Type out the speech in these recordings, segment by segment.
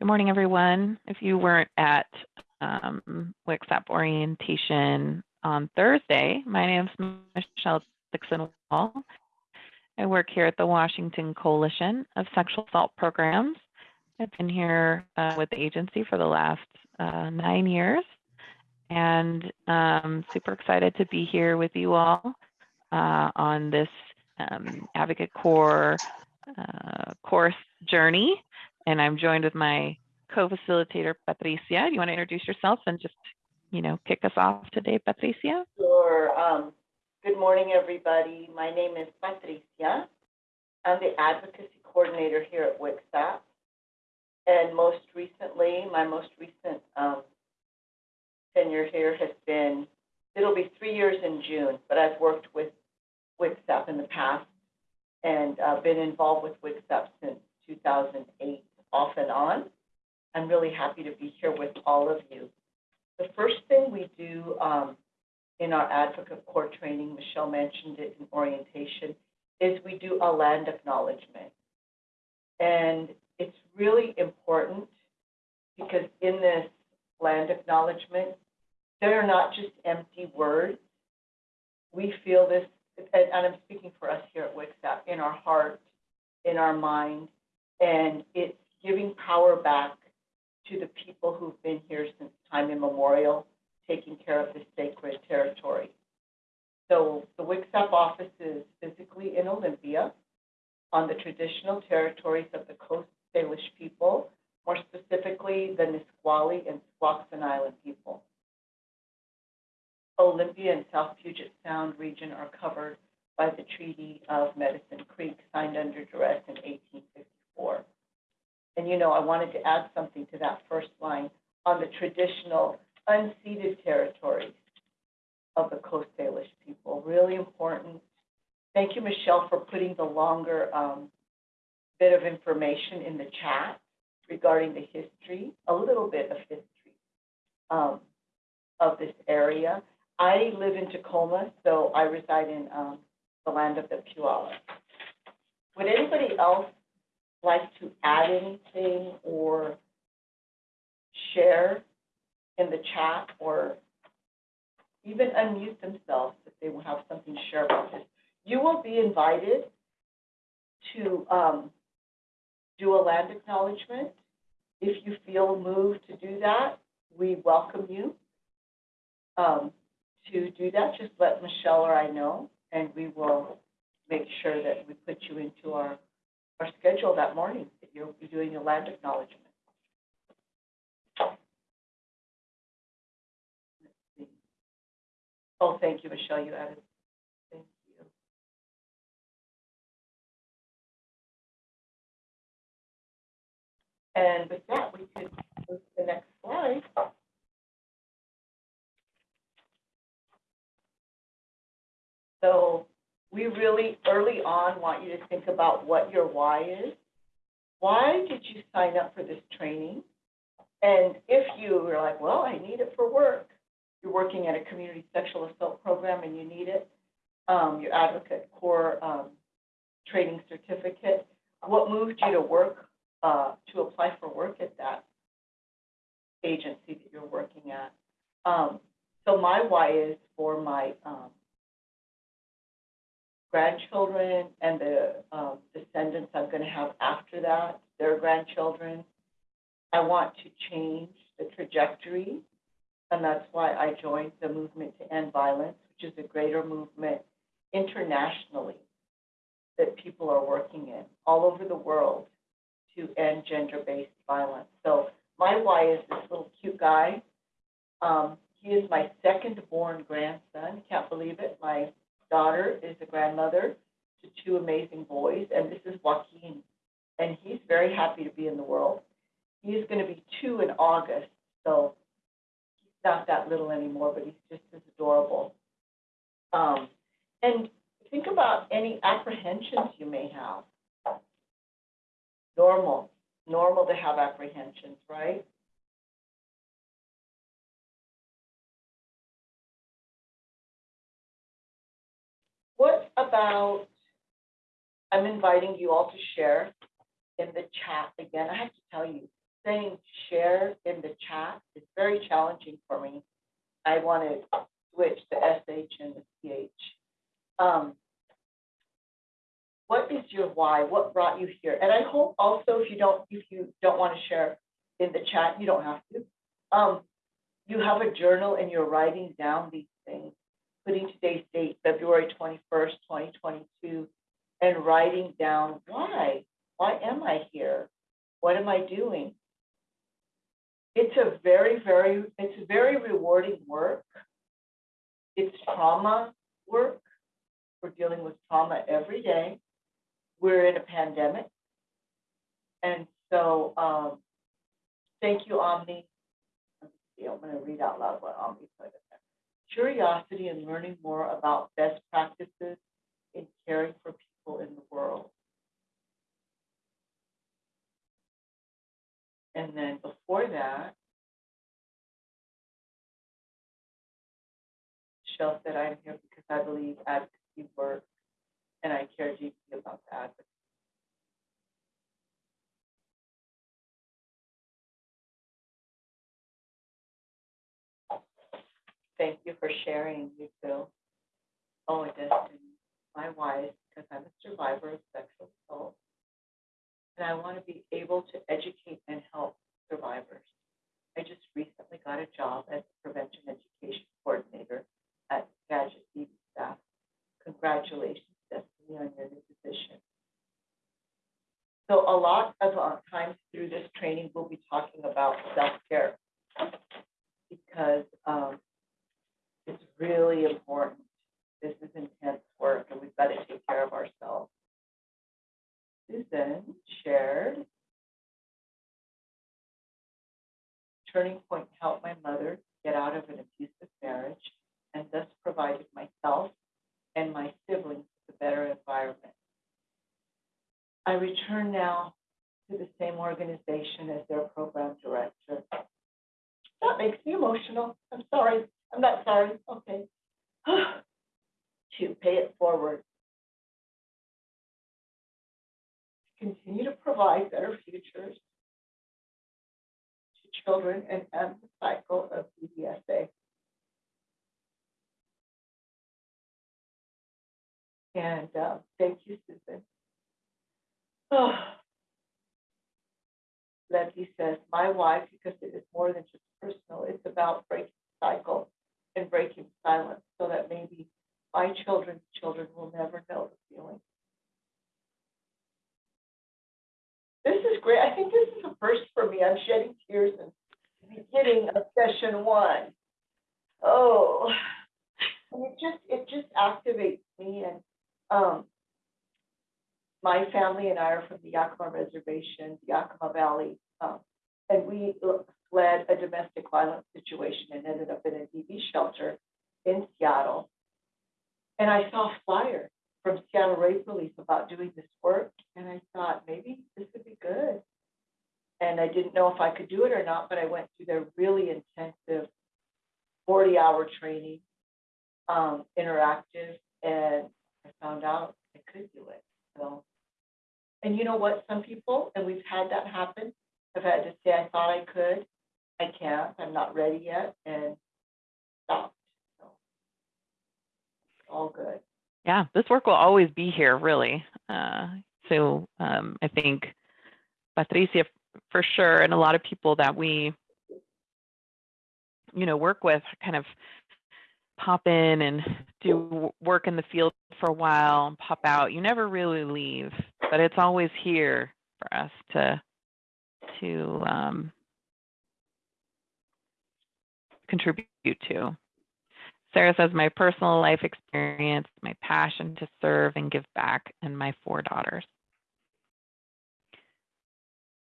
Good morning, everyone. If you weren't at um, WCSAP orientation on Thursday, my name is Michelle Dixon Wall. I work here at the Washington Coalition of Sexual Assault Programs. I've been here uh, with the agency for the last uh, nine years and um, super excited to be here with you all uh, on this um, Advocate Core uh, course journey. And I'm joined with my co-facilitator, Patricia. Do you want to introduce yourself and just, you know, kick us off today, Patricia? Sure. Um, good morning, everybody. My name is Patricia. I'm the advocacy coordinator here at WCSAP. And most recently, my most recent um, tenure here has been, it'll be three years in June, but I've worked with WCSAP in the past and uh, been involved with WCSAP since 2008, off and on. I'm really happy to be here with all of you. The first thing we do um, in our Advocate Core training, Michelle mentioned it in orientation, is we do a land acknowledgement. And it's really important because in this land acknowledgement, they're not just empty words. We feel this, and, and I'm speaking for us here at WCSAP, in our heart, in our mind, and it's giving power back to the people who've been here since time immemorial, taking care of this sacred territory. So the WCSAP office is physically in Olympia on the traditional territories of the Coast Salish people, more specifically the Nisqually and Squaxin Island people. Olympia and South Puget Sound region are covered by the Treaty of Medicine Creek, signed under duress in 1854. And you know, I wanted to add something to that first line on the traditional unceded territories of the Coast Salish people. Really important. Thank you, Michelle, for putting the longer um, bit of information in the chat regarding the history, a little bit of history um, of this area. I live in Tacoma, so I reside in um, the land of the Puyallup. Would anybody else like to add anything or share in the chat or even unmute themselves if they will have something to share about this? You will be invited to um, do a land acknowledgement. If you feel moved to do that, we welcome you um, to do that. Just let Michelle or I know, and we will make sure that we put you into our, our schedule that morning, that you'll be doing a land acknowledgement. Oh, thank you, Michelle, you added. Thank you. And with that, we could move to the next slide. So we really, early on, want you to think about what your why is. Why did you sign up for this training? And if you were like, well, I need it for work, you're working at a community sexual assault program and you need it, um, your Advocate core um, training certificate, what moved you to work, uh, to apply for work at that agency that you're working at? Um, so my why is for my um, grandchildren and the um, descendants I'm going to have after that, their grandchildren. I want to change the trajectory, and that's why I joined the Movement to End Violence, which is a greater movement internationally that people are working in all over the world to end gender-based violence. So my why is this little cute guy. Um, he is my second-born grandson. Can't believe it. My daughter is a grandmother to two amazing boys, and this is Joaquin. And he's very happy to be in the world. He is going to be two in August, so he's not that little anymore, but he's just as adorable. Um, and think about any apprehensions you may have. Normal, normal to have apprehensions, right? What about, I'm inviting you all to share in the chat again. I have to tell you, saying share in the chat. is very challenging for me. I want to switch the SH and the CH. Um, what is your why? What brought you here? And I hope also if you don't, if you don't want to share in the chat, you don't have to. Um, you have a journal and you're writing down these things, putting today's date, February twenty-first, twenty twenty-two, and writing down why, why am I here? What am I doing? It's a very, very, it's very rewarding work. It's trauma work. We're dealing with trauma every day. We're in a pandemic. And so, um, thank you, Omni. I'm gonna read out loud what Omni put. Curiosity and learning more about best practices in caring for people in the world. And then before that, Michelle said, I'm here because I believe advocacy works and I care deeply about the advocacy. Thank you for sharing, you too. Oh, Destiny, my wife, because I'm a survivor of sexual assault. And I want to be able to educate and help survivors. I just recently got a job as a prevention education coordinator at Gadget TV staff. Congratulations, Destiny, on your new position. So a lot of uh, times through this training, we'll be talking about self-care. Because um, it's really important. This is intense work and we've got to take care of ourselves. Susan shared. Turning point helped my mother get out of an abusive marriage and thus provided myself and my siblings with a better environment. I return now to the same organization as their program director. That makes me emotional. I'm sorry. I'm not sorry. Okay. to pay it forward. Continue to provide better futures to children and end the cycle of BDSA. And uh, thank you, Susan. Oh. Leslie says, my wife, because it is more than just personal, it's about breaking the cycle and breaking silence so that maybe my children's children will never know the feeling. This is great. I think this is a first for me. I'm shedding tears the beginning of session one. Oh, and it just it just activates me and um my family and I are from the Yakima Reservation, Yakima Valley, um, and we fled a domestic violence situation and ended up in a DV shelter in Seattle. And I saw a flyer from Seattle Rape Relief about doing this work, and I thought maybe this would be good. And I didn't know if I could do it or not, but I went through their really intensive 40-hour training, um, interactive, and I found out I could do it. So, and you know what? Some people, and we've had that happen, have had to say, I thought I could, I can't, I'm not ready yet, and stopped. So, all good. Yeah, this work will always be here, really. Uh, so um, I think Patricia, for sure, and a lot of people that we, you know, work with, kind of pop in and do work in the field for a while and pop out. You never really leave, but it's always here for us to to um, contribute to. Sarah says, my personal life experience, my passion to serve and give back, and my four daughters.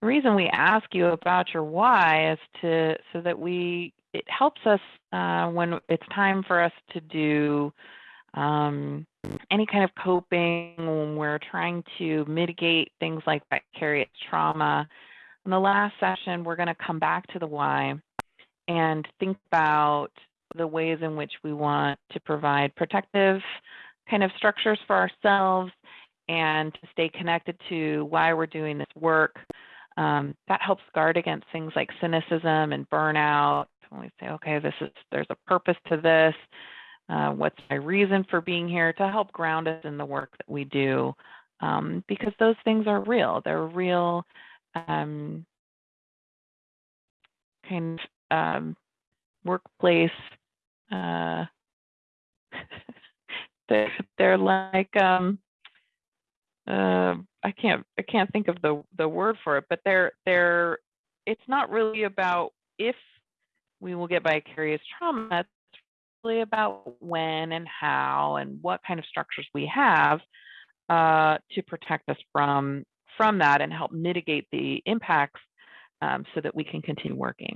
The reason we ask you about your why is to so that we it helps us uh, when it's time for us to do um, any kind of coping when we're trying to mitigate things like vicarious trauma. In the last session, we're going to come back to the why and think about the ways in which we want to provide protective kind of structures for ourselves and to stay connected to why we're doing this work Um, that helps guard against things like cynicism and burnout. When we say, okay, this is there's a purpose to this. Uh, what's my reason for being here to help ground us in the work that we do um, because those things are real they're real um, kind of um, workplace uh, they're, like um, uh, I can't I can't think of the the word for it but they're they're it's not really about if we will get vicarious trauma It's really about when and how and what kind of structures we have uh, to protect us from from that and help mitigate the impacts um, so that we can continue working.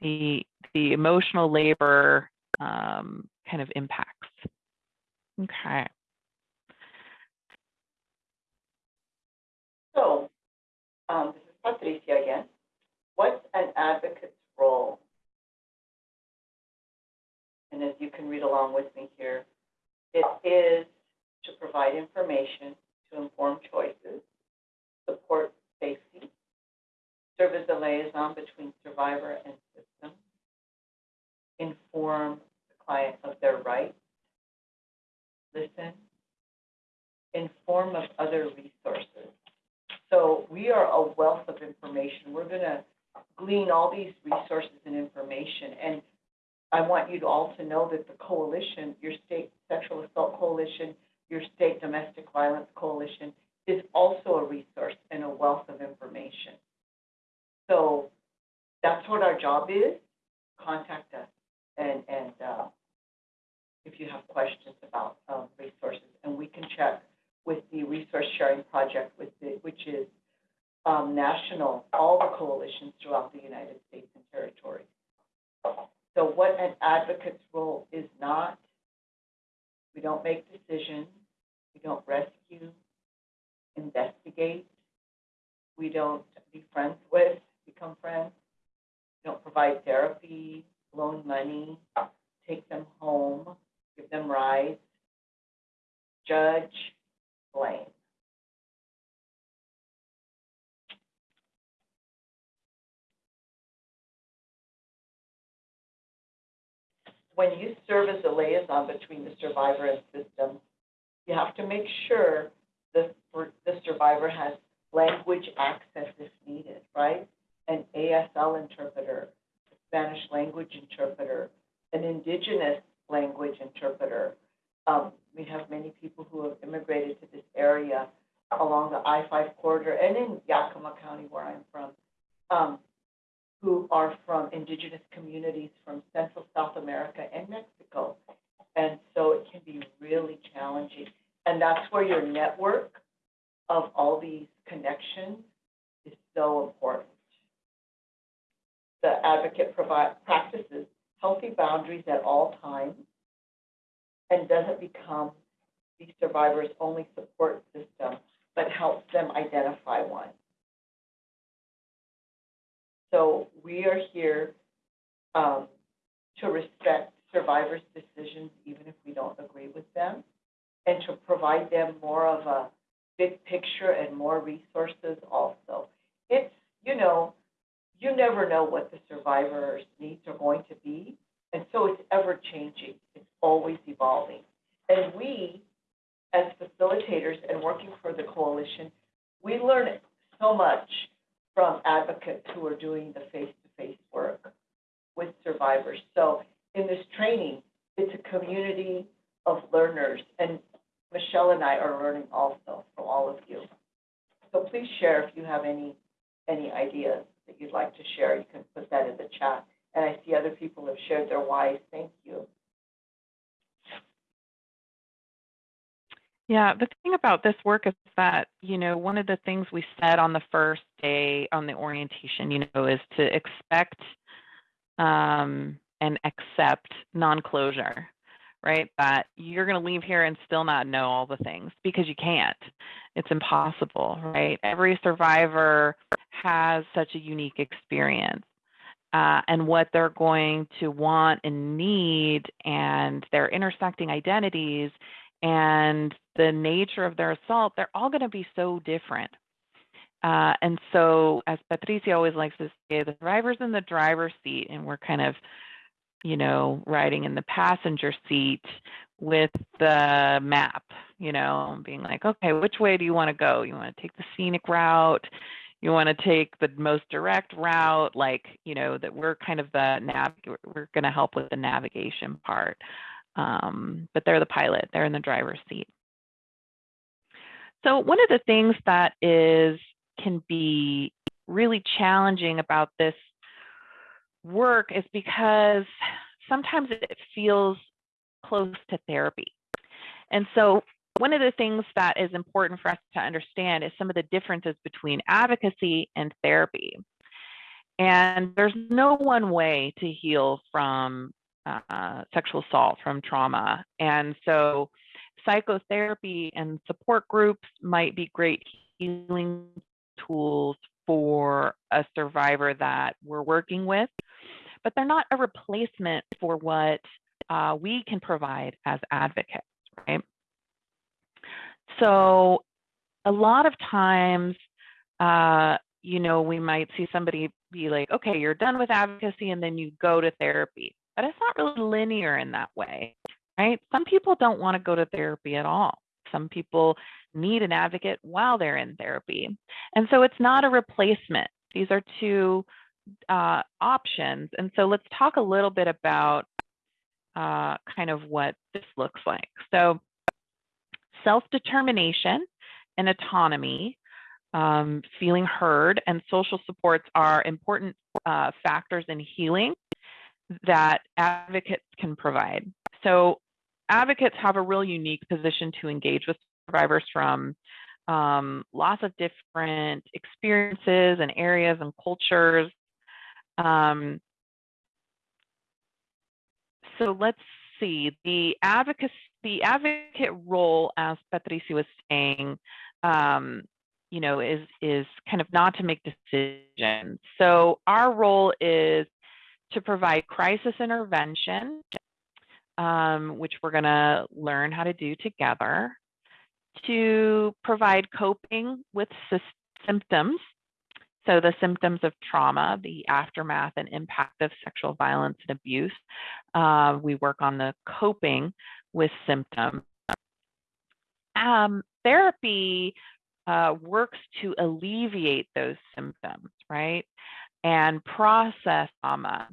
The the emotional labor um, kind of impacts. Okay. So, um, this is Patricia again. What's an advocate's role? and as you can read along with me here, it is to provide information to inform choices, support safety, serve as a liaison between survivor and system, inform the client of their rights, listen, inform of other resources. So we are a wealth of information. We're going to glean all these resources and information. And I want you all to know that the coalition, your state sexual assault coalition, your state domestic violence coalition, is also a resource and a wealth of information. So that's what our job is. Contact us and, and uh, if you have questions about um, resources, and we can check with the resource sharing project, with the, which is um, national, all the coalitions throughout the United States and territories. So what an advocate's role is not, we don't make decisions, we don't rescue, investigate, we don't be friends with, become friends, we don't provide therapy, loan money, take them home, give them rides, judge, blame. when you serve as a liaison between the survivor and system, you have to make sure the, the survivor has language access if needed, right? An ASL interpreter, a Spanish language interpreter, an indigenous language interpreter. Um, we have many people who have immigrated to this area along the I-5 corridor and in Yakima County, where I'm from. Um, who are from indigenous communities from Central South America and Mexico. And so it can be really challenging. And that's where your network of all these connections is so important. The advocate provide, practices healthy boundaries at all times and doesn't become the survivor's only support system, but helps them identify one. So we are here um, to respect survivors' decisions, even if we don't agree with them, and to provide them more of a big picture and more resources also. It's, you know, you never know what the survivor's needs are going to be, and so it's ever changing. It's always evolving. And we, as facilitators and working for the coalition, we learn so much from advocates who are doing the face-to-face work with survivors. So in this training, it's a community of learners, and Michelle and I are learning also from all of you. So please share if you have any any ideas that you'd like to share. You can put that in the chat. And I see other people have shared their whys. Thank you. Yeah, the thing about this work is that, you know, one of the things we said on the first day on the orientation, you know, is to expect um, and accept non-closure, right? That you're going to leave here and still not know all the things because you can't. It's impossible, right? Every survivor has such a unique experience. Uh, and what they're going to want and need and their intersecting identities and the nature of their assault, they're all going to be so different. Uh, and so, as Patricia always likes to say, the driver's in the driver's seat, and we're kind of, you know, riding in the passenger seat with the map, you know, being like, okay, which way do you want to go? You want to take the scenic route? You want to take the most direct route? Like, you know, that we're kind of the nav, we're going to help with the navigation part. Um, but they're the pilot, they're in the driver's seat. So one of the things that is can be really challenging about this work is because sometimes it feels close to therapy. And so one of the things that is important for us to understand is some of the differences between advocacy and therapy. And there's no one way to heal from uh, sexual assault, from trauma. And so psychotherapy and support groups might be great healing tools for a survivor that we're working with, but they're not a replacement for what uh, we can provide as advocates, right? So a lot of times, uh, you know, we might see somebody be like, okay, you're done with advocacy and then you go to therapy. But it's not really linear in that way, right? Some people don't want to go to therapy at all. Some people need an advocate while they're in therapy. And so it's not a replacement. These are two uh, options. And so let's talk a little bit about uh, kind of what this looks like. So self-determination and autonomy, um, feeling heard, and social supports are important uh, factors in healing that advocates can provide. So advocates have a real unique position to engage with survivors from um, lots of different experiences and areas and cultures. Um, so let's see, the advocacy, the advocate role, as Patricia was saying, um, you know, is is kind of not to make decisions. So our role is to provide crisis intervention, um, which we're going to learn how to do together, to provide coping with symptoms. So the symptoms of trauma, the aftermath and impact of sexual violence and abuse. Uh, we work on the coping with symptoms. Um, therapy uh, works to alleviate those symptoms, right? And process trauma.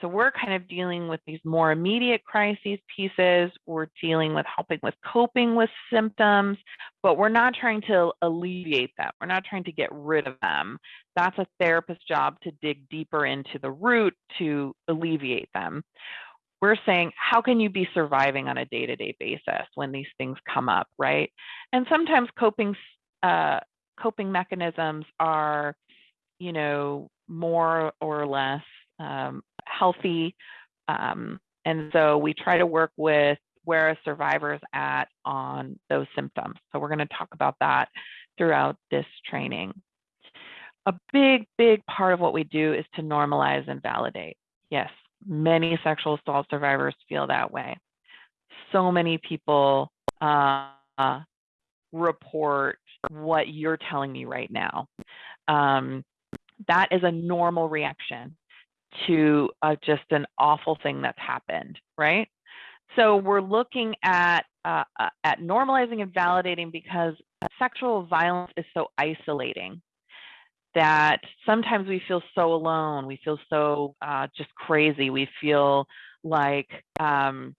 So we're kind of dealing with these more immediate crises pieces. We're dealing with helping with coping with symptoms, but we're not trying to alleviate them. We're not trying to get rid of them. That's a therapist's job to dig deeper into the root to alleviate them. We're saying, how can you be surviving on a day-to-day basis when these things come up, right? And sometimes coping uh, coping mechanisms are, you know, more or less um, healthy. Um, and so we try to work with where a survivor is at on those symptoms. So we're going to talk about that throughout this training. A big, big part of what we do is to normalize and validate. Yes, many sexual assault survivors feel that way. So many people uh, report what you're telling me right now. Um, that is a normal reaction to uh, just an awful thing that's happened, right? So we're looking at uh, uh, at normalizing and validating because sexual violence is so isolating that sometimes we feel so alone. We feel so uh, just crazy. We feel like um,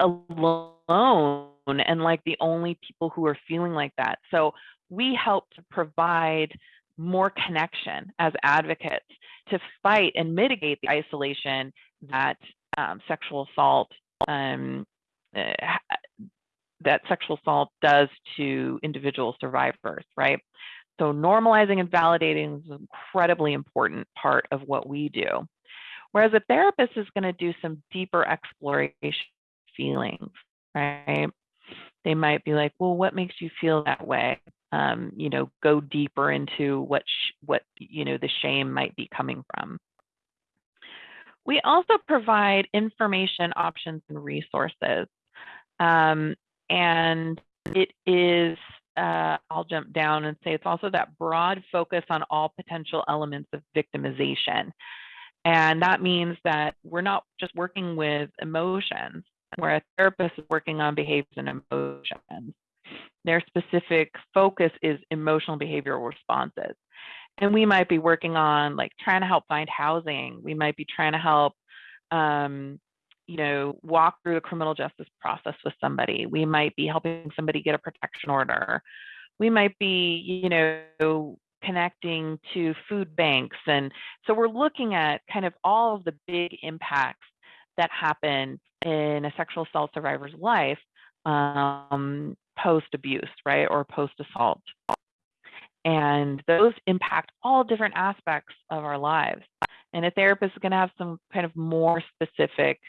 alone and like the only people who are feeling like that. So we help to provide more connection as advocates to fight and mitigate the isolation that um, sexual assault um, uh, that sexual assault does to individual survivors, right? So normalizing and validating is an incredibly important part of what we do. Whereas a therapist is going to do some deeper exploration feelings, right? They might be like, well, what makes you feel that way? Um, you know, go deeper into what, what, you know, the shame might be coming from. We also provide information options and resources. Um, and it is uh, I'll jump down and say it's also that broad focus on all potential elements of victimization. And that means that we're not just working with emotions, where a therapist is working on behaviors and emotions. Their specific focus is emotional behavioral responses. And we might be working on like trying to help find housing. We might be trying to help um, you know, walk through the criminal justice process with somebody. We might be helping somebody get a protection order. We might be, you know, connecting to food banks. And so we're looking at kind of all of the big impacts that happen in a sexual assault survivor's life um, post abuse, right, or post assault. And those impact all different aspects of our lives. And a therapist is going to have some kind of more specific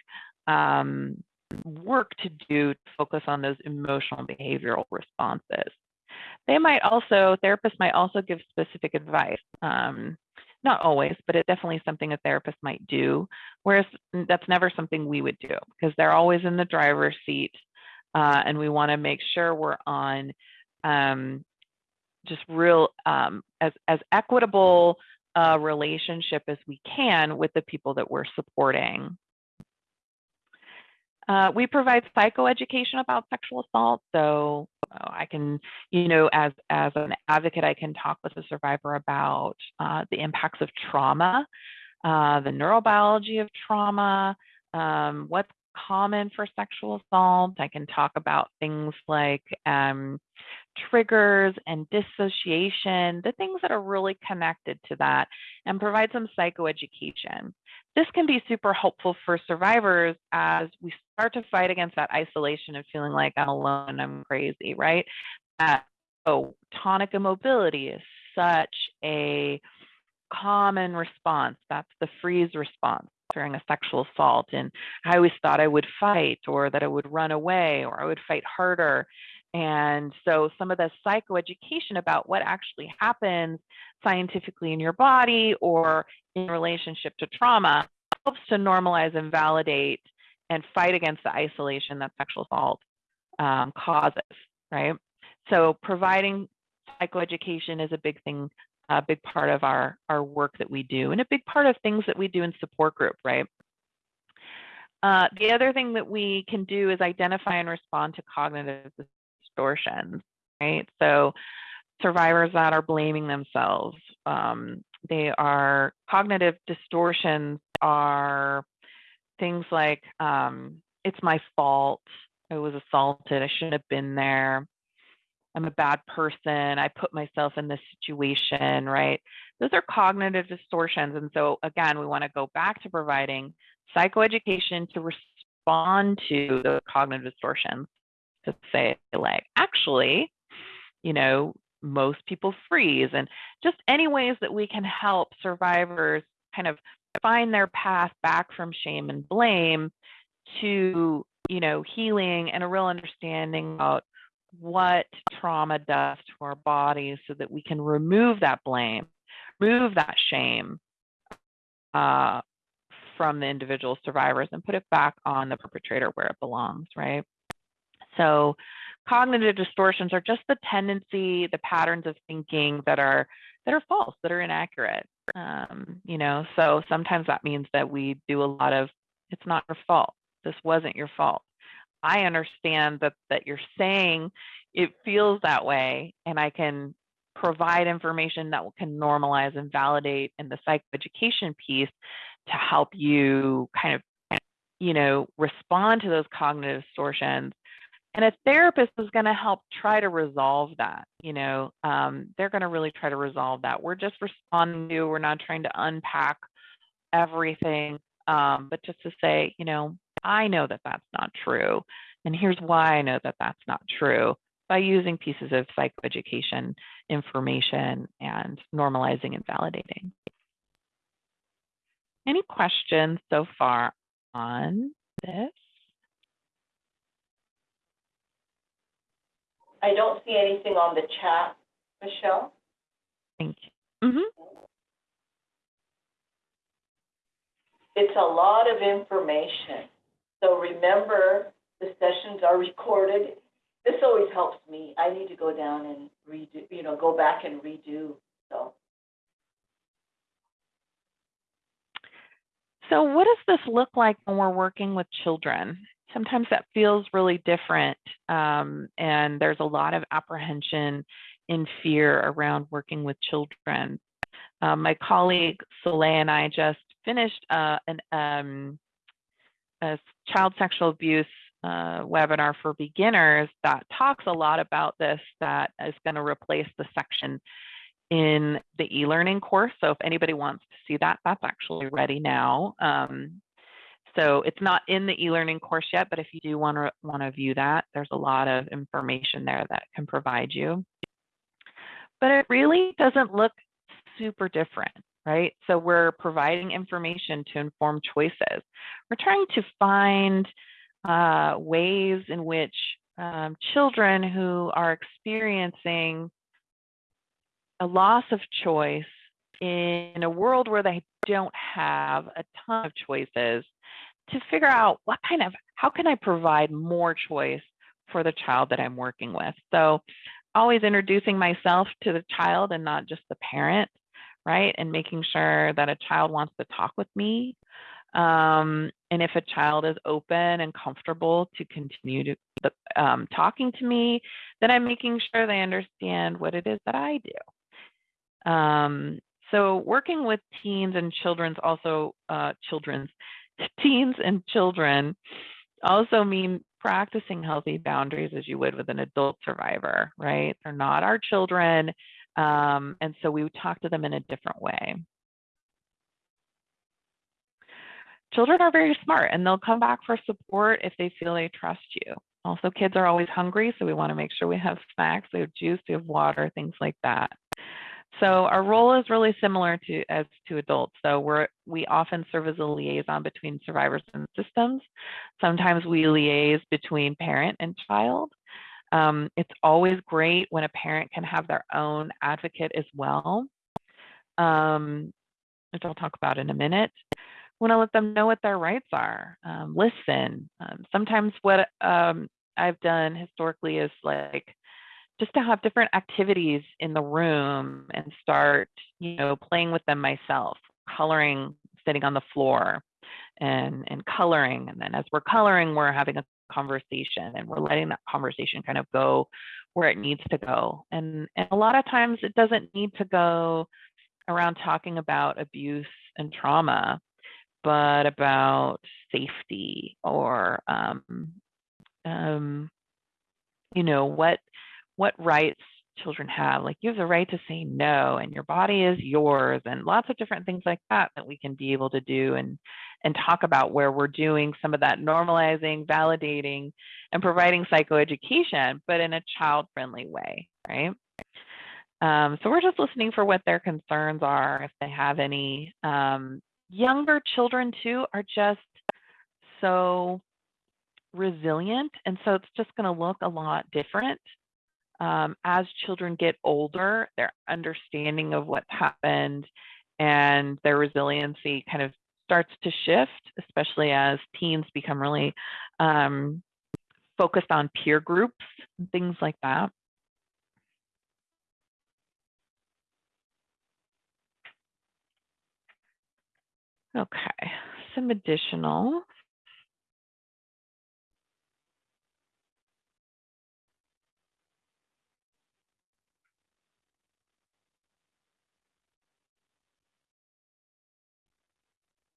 um, work to do to focus on those emotional behavioral responses. They might also, therapists might also give specific advice. Um, not always, but it's definitely something a therapist might do, whereas that's never something we would do because they're always in the driver's seat. Uh, and we want to make sure we're on um, just real um, as, as equitable a relationship as we can with the people that we're supporting. Uh, we provide psychoeducation about sexual assault. So uh, I can, you know, as, as an advocate, I can talk with a survivor about uh, the impacts of trauma, uh, the neurobiology of trauma, um, what's common for sexual assault. I can talk about things like um, triggers and dissociation, the things that are really connected to that, and provide some psychoeducation. This can be super helpful for survivors as we start to fight against that isolation of feeling like I'm alone, and I'm crazy, right? Oh, tonic immobility is such a common response. That's the freeze response during a sexual assault. And I always thought I would fight or that I would run away or I would fight harder. And so some of the psychoeducation about what actually happens scientifically in your body or in relationship to trauma helps to normalize and validate and fight against the isolation that sexual assault um, causes, right? So providing psychoeducation is a big thing, a big part of our, our work that we do and a big part of things that we do in support group, right? Uh, the other thing that we can do is identify and respond to cognitive distortions, right? So survivors that are blaming themselves, um, they are cognitive distortions are things like um, it's my fault. I was assaulted. I shouldn't have been there. I'm a bad person. I put myself in this situation, right? Those are cognitive distortions. And so, again, we want to go back to providing psychoeducation to respond to the cognitive distortions to say, like, actually, you know, most people freeze and just any ways that we can help survivors kind of find their path back from shame and blame to you know healing and a real understanding about what trauma does to our bodies so that we can remove that blame remove that shame uh, from the individual survivors and put it back on the perpetrator where it belongs right so cognitive distortions are just the tendency, the patterns of thinking that are that are false, that are inaccurate. Um, you know, so sometimes that means that we do a lot of it's not your fault. This wasn't your fault. I understand that that you're saying it feels that way, and I can provide information that can normalize and validate in the psychoeducation piece to help you kind of you know respond to those cognitive distortions. And a therapist is going to help try to resolve that you know um, they're going to really try to resolve that. We're just responding to we're not trying to unpack everything um, but just to say you know i know that that's not true and here's why i know that that's not true by using pieces of psychoeducation information and normalizing and validating any questions so far on this I don't see anything on the chat, Michelle. Thank you. Mm-hmm. It's a lot of information. So remember, the sessions are recorded this always helps me. I need to go down and redo, you know, go back and redo, so. So what does this look like when we're working with children? Sometimes that feels really different, um, and there's a lot of apprehension and fear around working with children. Um, my colleague Soleil and I just finished uh, an, um, a child sexual abuse uh, webinar for beginners that talks a lot about this that is going to replace the section in the e-learning course. So if anybody wants to see that, that's actually ready now. Um, so it's not in the e-learning course yet, but if you do want to want to view that, there's a lot of information there that can provide you. But it really doesn't look super different, right? So we're providing information to inform choices. We're trying to find uh, ways in which um, children who are experiencing a loss of choice in a world where they don't have a ton of choices to figure out what kind of how can I provide more choice for the child that I'm working with. So always introducing myself to the child and not just the parent, right? And making sure that a child wants to talk with me. Um, and if a child is open and comfortable to continue to um, talking to me, then I'm making sure they understand what it is that I do. Um, so working with teens and children's also uh, children's teens and children also mean practicing healthy boundaries as you would with an adult survivor, right? They're not our children. Um, and so we would talk to them in a different way. Children are very smart and they'll come back for support if they feel they trust you. Also, kids are always hungry, so we want to make sure we have snacks, we have juice, we have water, things like that. So our role is really similar to as to adults. So we're we often serve as a liaison between survivors and systems. Sometimes we liaise between parent and child. Um, it's always great when a parent can have their own advocate as well, um, which I'll talk about in a minute. Want to let them know what their rights are. Um, listen. Um, sometimes what um, I've done historically is like just to have different activities in the room and start, you know, playing with them myself, coloring, sitting on the floor and, and coloring. And then as we're coloring, we're having a conversation and we're letting that conversation kind of go where it needs to go. And, and a lot of times it doesn't need to go around talking about abuse and trauma, but about safety or, um, um, you know, what what rights children have. Like you have the right to say no, and your body is yours, and lots of different things like that that we can be able to do and and talk about where we're doing some of that normalizing, validating, and providing psychoeducation, but in a child-friendly way, right? Um, so we're just listening for what their concerns are, if they have any. Um, younger children too are just so resilient, and so it's just going to look a lot different um, as children get older, their understanding of what's happened and their resiliency kind of starts to shift, especially as teens become really um, focused on peer groups and things like that. Okay, some additional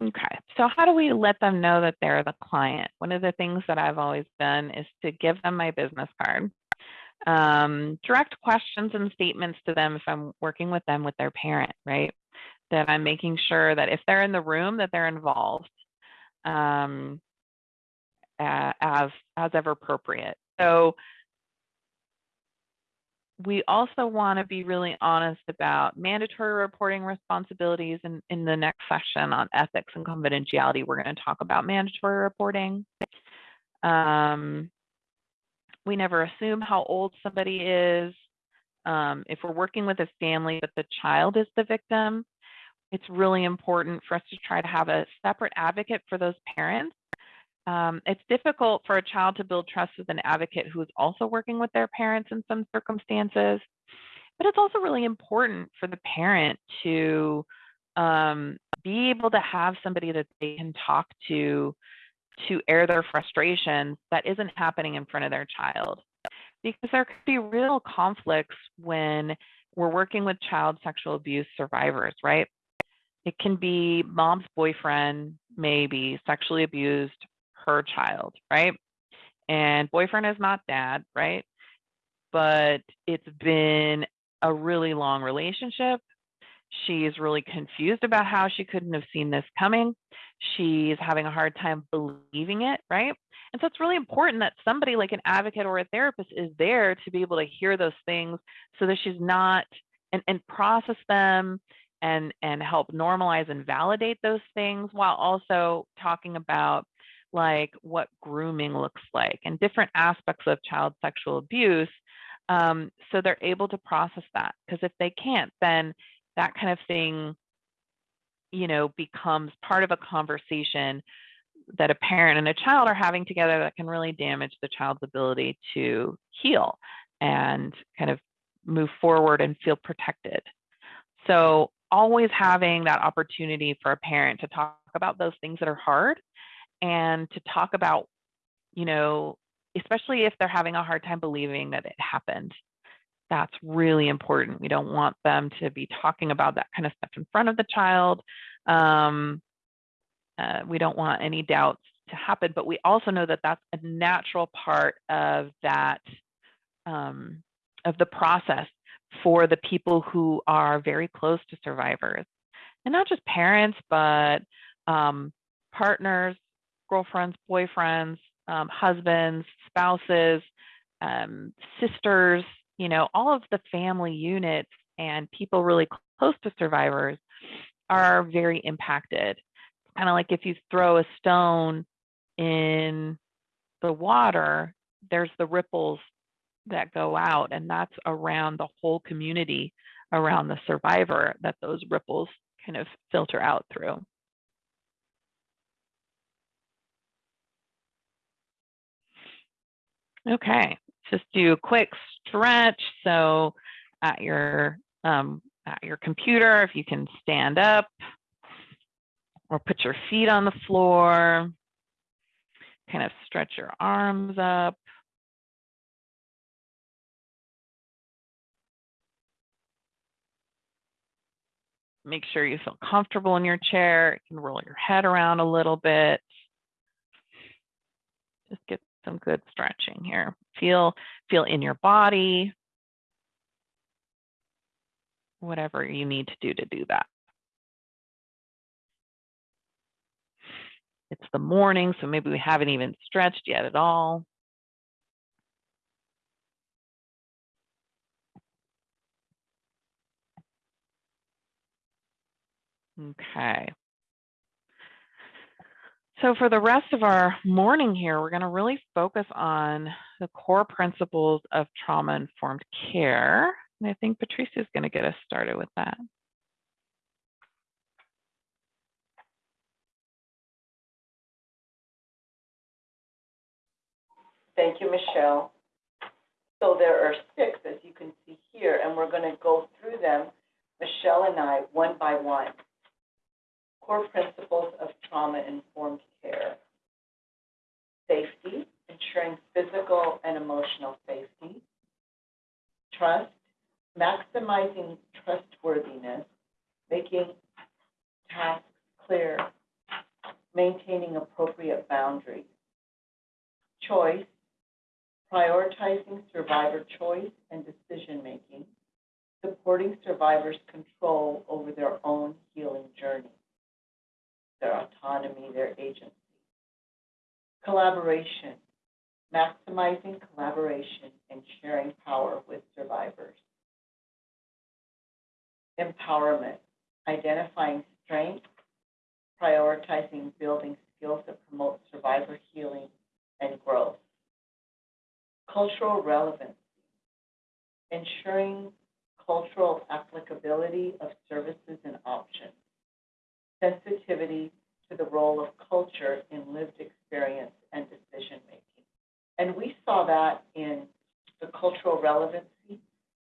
Okay, so how do we let them know that they're the client? One of the things that I've always done is to give them my business card. Um, direct questions and statements to them if I'm working with them with their parent, right? That I'm making sure that if they're in the room, that they're involved um, as as ever appropriate. So we also want to be really honest about mandatory reporting responsibilities. And in the next session on ethics and confidentiality, we're going to talk about mandatory reporting. Um, we never assume how old somebody is. Um, if we're working with a family, but the child is the victim, it's really important for us to try to have a separate advocate for those parents Um, it's difficult for a child to build trust with an advocate who is also working with their parents in some circumstances. But it's also really important for the parent to um, be able to have somebody that they can talk to to air their frustrations that isn't happening in front of their child. Because there could be real conflicts when we're working with child sexual abuse survivors, right? It can be mom's boyfriend, maybe sexually abused her child, right? And boyfriend is not dad, right? But it's been a really long relationship. She's really confused about how she couldn't have seen this coming. She's having a hard time believing it, right? And so it's really important that somebody like an advocate or a therapist is there to be able to hear those things so that she's not and, and process them and and help normalize and validate those things while also talking about like what grooming looks like and different aspects of child sexual abuse um, so they're able to process that because if they can't then that kind of thing you know becomes part of a conversation that a parent and a child are having together that can really damage the child's ability to heal and kind of move forward and feel protected. So always having that opportunity for a parent to talk about those things that are hard and to talk about you know especially if they're having a hard time believing that it happened that's really important. We don't want them to be talking about that kind of stuff in front of the child. Um, uh, we don't want any doubts to happen, but we also know that that's a natural part of that, um, of the process for the people who are very close to survivors. And not just parents, but um, partners, girlfriends, boyfriends, um, husbands, spouses, um, sisters, you know, all of the family units and people really close to survivors are very impacted. Kind of like if you throw a stone in the water, there's the ripples that go out, and that's around the whole community around the survivor that those ripples kind of filter out through. Okay, just do a quick stretch. So at your um, at your computer, if you can stand up or put your feet on the floor, kind of stretch your arms up. Make sure you feel comfortable in your chair. You can roll your head around a little bit. Just get some good stretching here. Feel, feel in your body, whatever you need to do to do that. It's the morning, so maybe we haven't even stretched yet at all. Okay. So for the rest of our morning here, we're going to really focus on the core principles of trauma-informed care. And I think Patricia is going to get us started with that. Thank you, Michelle. So there are six, as you can see here, and we're going to go through them, Michelle and I, one by one core principles of trauma-informed care. Safety, ensuring physical and emotional safety. Trust, maximizing trustworthiness, making tasks clear, maintaining appropriate boundaries. Choice, prioritizing survivor choice and decision-making, supporting survivors' control over their own healing journey their autonomy, their agency. Collaboration, maximizing collaboration and sharing power with survivors. Empowerment, identifying strengths, prioritizing building skills that promote survivor healing and growth. Cultural relevancy, ensuring cultural applicability of services and options sensitivity to the role of culture in lived experience and decision making. And we saw that in the cultural relevancy,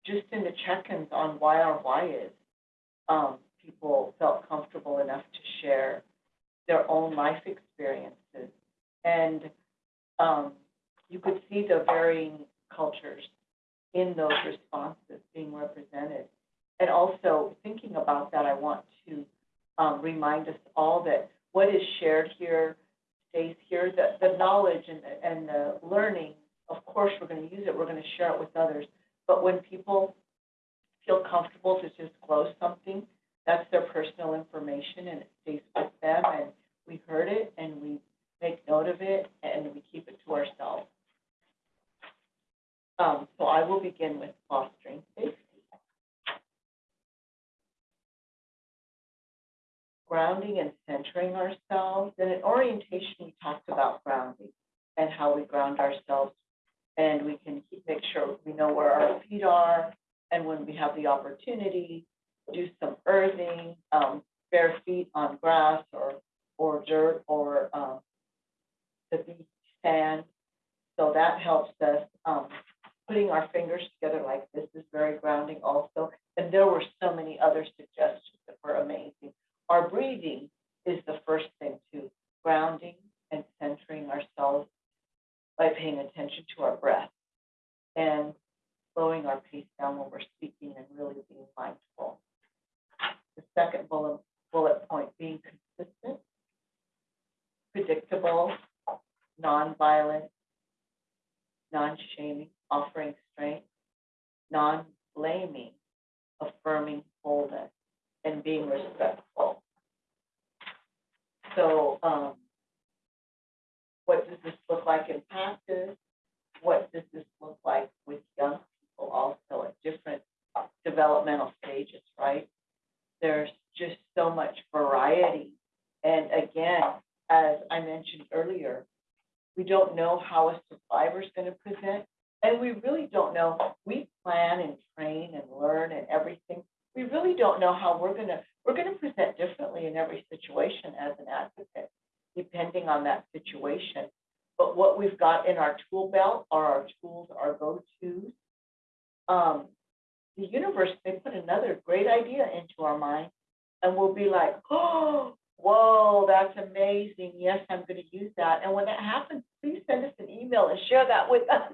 just in the check-ins on why our why is. Um, people felt comfortable enough to share their own life experiences. And, um, you could see the varying cultures in those responses being represented. And also, thinking about that, I want to, um, remind us all that what is shared here stays here, the, the knowledge and, the- and the learning, of course, we're gonna use it, we're gonna share it with others. But when people feel comfortable to disclose something, that's their personal information and it stays with them and we heard it and we make note of it and we keep it to ourselves. Um, so I will begin with fostering safety. Grounding and centering ourselves. And in orientation, we talked about grounding and how we ground ourselves. And we can keep, make sure we know where our feet are. And when we have the opportunity, do some earthing, um, bare feet on grass or, or dirt or, um, the beach sand. So that helps us, um, putting our fingers together like this is very grounding also. And there were so many other suggestions that were amazing. Our breathing is the first thing too, grounding and centering ourselves by paying attention to our breath and slowing our pace down when we're speaking and really being mindful. The second bullet, bullet point, being consistent, predictable, nonviolent, non-shaming, offering strength, non-blaming, affirming wholeness, and being respectful. So, um, what does this look like in practice? What does this look like with young people also at different developmental stages, right? There's just so much variety. And again, as I mentioned earlier, we don't know how a survivor is going to present, and we really don't know. We plan and train and learn and everything. We really don't know how we're going to, we're going to present differently in every situation as an advocate, depending on that situation. But what we've got in our tool belt are our tools, our go-tos. Um, the universe may put another great idea into our mind, and we'll be like, oh, whoa, that's amazing. Yes, I'm going to use that. And when that happens, please send us an email and share that with us.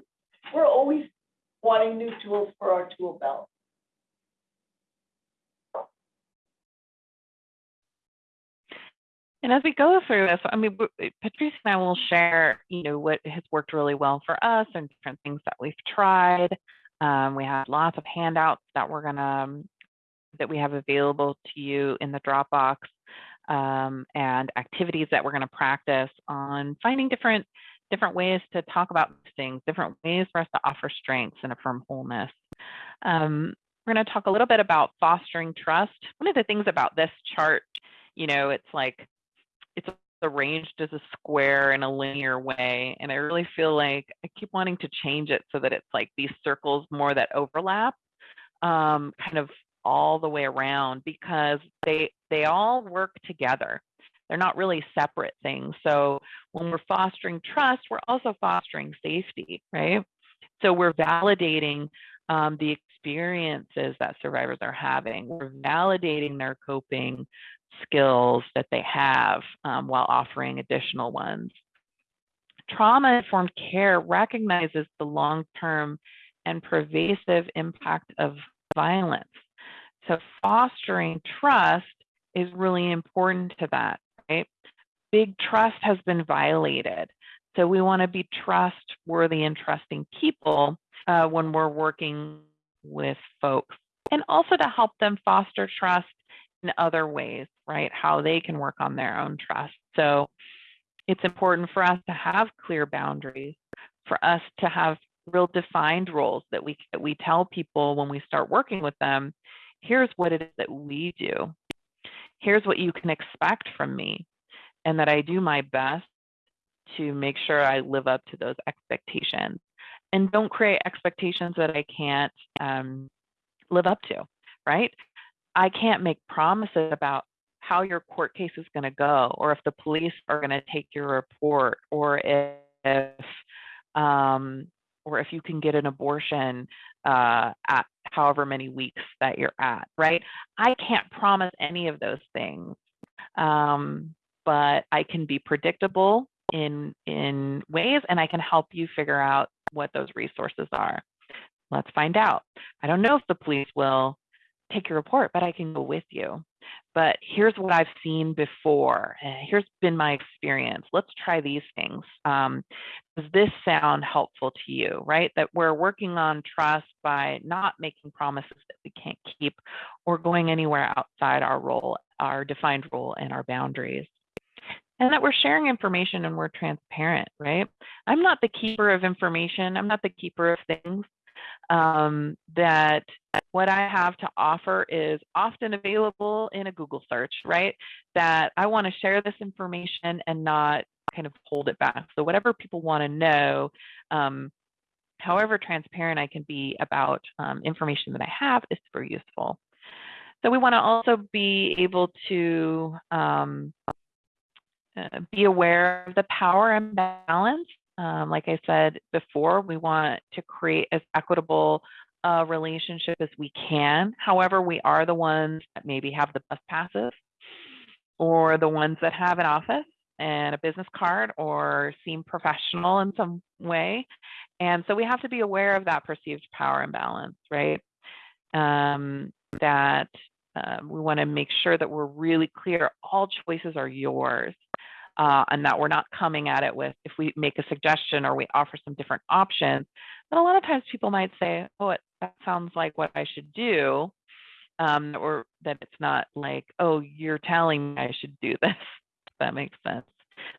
We're always wanting new tools for our tool belt. And as we go through this, I mean, Patrice and I will share, you know, what has worked really well for us and different things that we've tried. Um, we have lots of handouts that we're gonna, um, that we have available to you in the Dropbox um, and activities that we're gonna practice on finding different, different ways to talk about things, different ways for us to offer strengths and affirm wholeness. Um, we're gonna talk a little bit about fostering trust. One of the things about this chart, you know, it's like it's arranged as a square in a linear way. And I really feel like I keep wanting to change it so that it's like these circles more that overlap um, kind of all the way around because they they all work together. They're not really separate things. So when we're fostering trust, we're also fostering safety, right? So we're validating um, the experiences that survivors are having. We're validating their coping skills that they have um, while offering additional ones. Trauma informed care recognizes the long term and pervasive impact of violence. So, fostering trust is really important to that, right? Big trust has been violated. So, we want to be trustworthy and trusting people uh, when we're working with folks, and also to help them foster trust in other ways, right? How they can work on their own trust. So it's important for us to have clear boundaries, for us to have real defined roles that we that we tell people when we start working with them, here's what it is that we do. Here's what you can expect from me, and that I do my best to make sure I live up to those expectations. And don't create expectations that I can't um, live up to, right? I can't make promises about how your court case is going to go, or if the police are going to take your report, or if um, or if you can get an abortion uh, at however many weeks that you're at, right? I can't promise any of those things, um, but I can be predictable in in ways, and I can help you figure out what those resources are. Let's find out. I don't know if the police will take your report, but I can go with you. But here's what I've seen before. Here's been my experience. Let's try these things. Um, does this sound helpful to you, right? That we're working on trust by not making promises that we can't keep or going anywhere outside our role, our defined role and our boundaries. And that we're sharing information and we're transparent, right? I'm not the keeper of information. I'm not the keeper of things um, that what I have to offer is often available in a Google search, right? That I want to share this information and not kind of hold it back. So whatever people want to know, um, however transparent I can be about um, information that I have is super useful. So we want to also be able to um, uh, be aware of the power imbalance um, like I said before, we want to create as equitable a relationship as we can. However, we are the ones that maybe have the bus passes or the ones that have an office and a business card or seem professional in some way. And so we have to be aware of that perceived power imbalance, right? Um, that uh, we want to make sure that we're really clear all choices are yours uh, and that we're not coming at it with if we make a suggestion or we offer some different options but a lot of times people might say oh it, that sounds like what i should do um, or that it's not like oh you're telling me i should do this. That makes sense.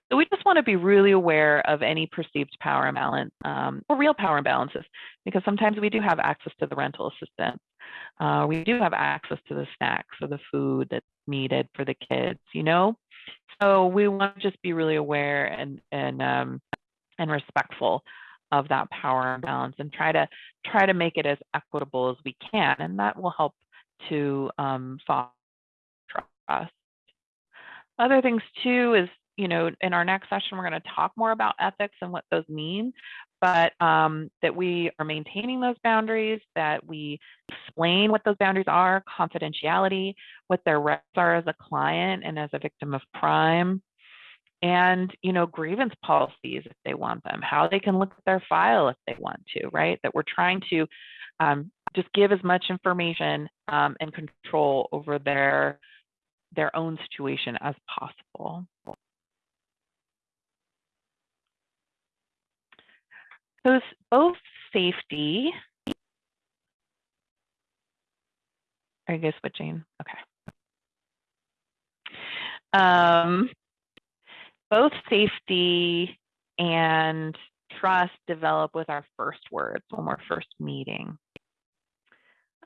So we just want to be really aware of any perceived power imbalance um, or real power imbalances because sometimes we do have access to the rental assistance. Uh, we do have access to the snacks or the food that's needed for the kids you know so we want to just be really aware and and um, and respectful of that power imbalance and try to try to make it as equitable as we can, and that will help to um, foster trust. Other things too is you know in our next session we're going to talk more about ethics and what those mean but um, that we are maintaining those boundaries, that we explain what those boundaries are, confidentiality, what their rights are as a client and as a victim of crime, and you know grievance policies if they want them, how they can look at their file if they want to, right? That we're trying to um, just give as much information um, and control over their their own situation as possible. Both safety. Are you guys switching? Okay. Um, both safety and trust develop with our first words when we're first meeting.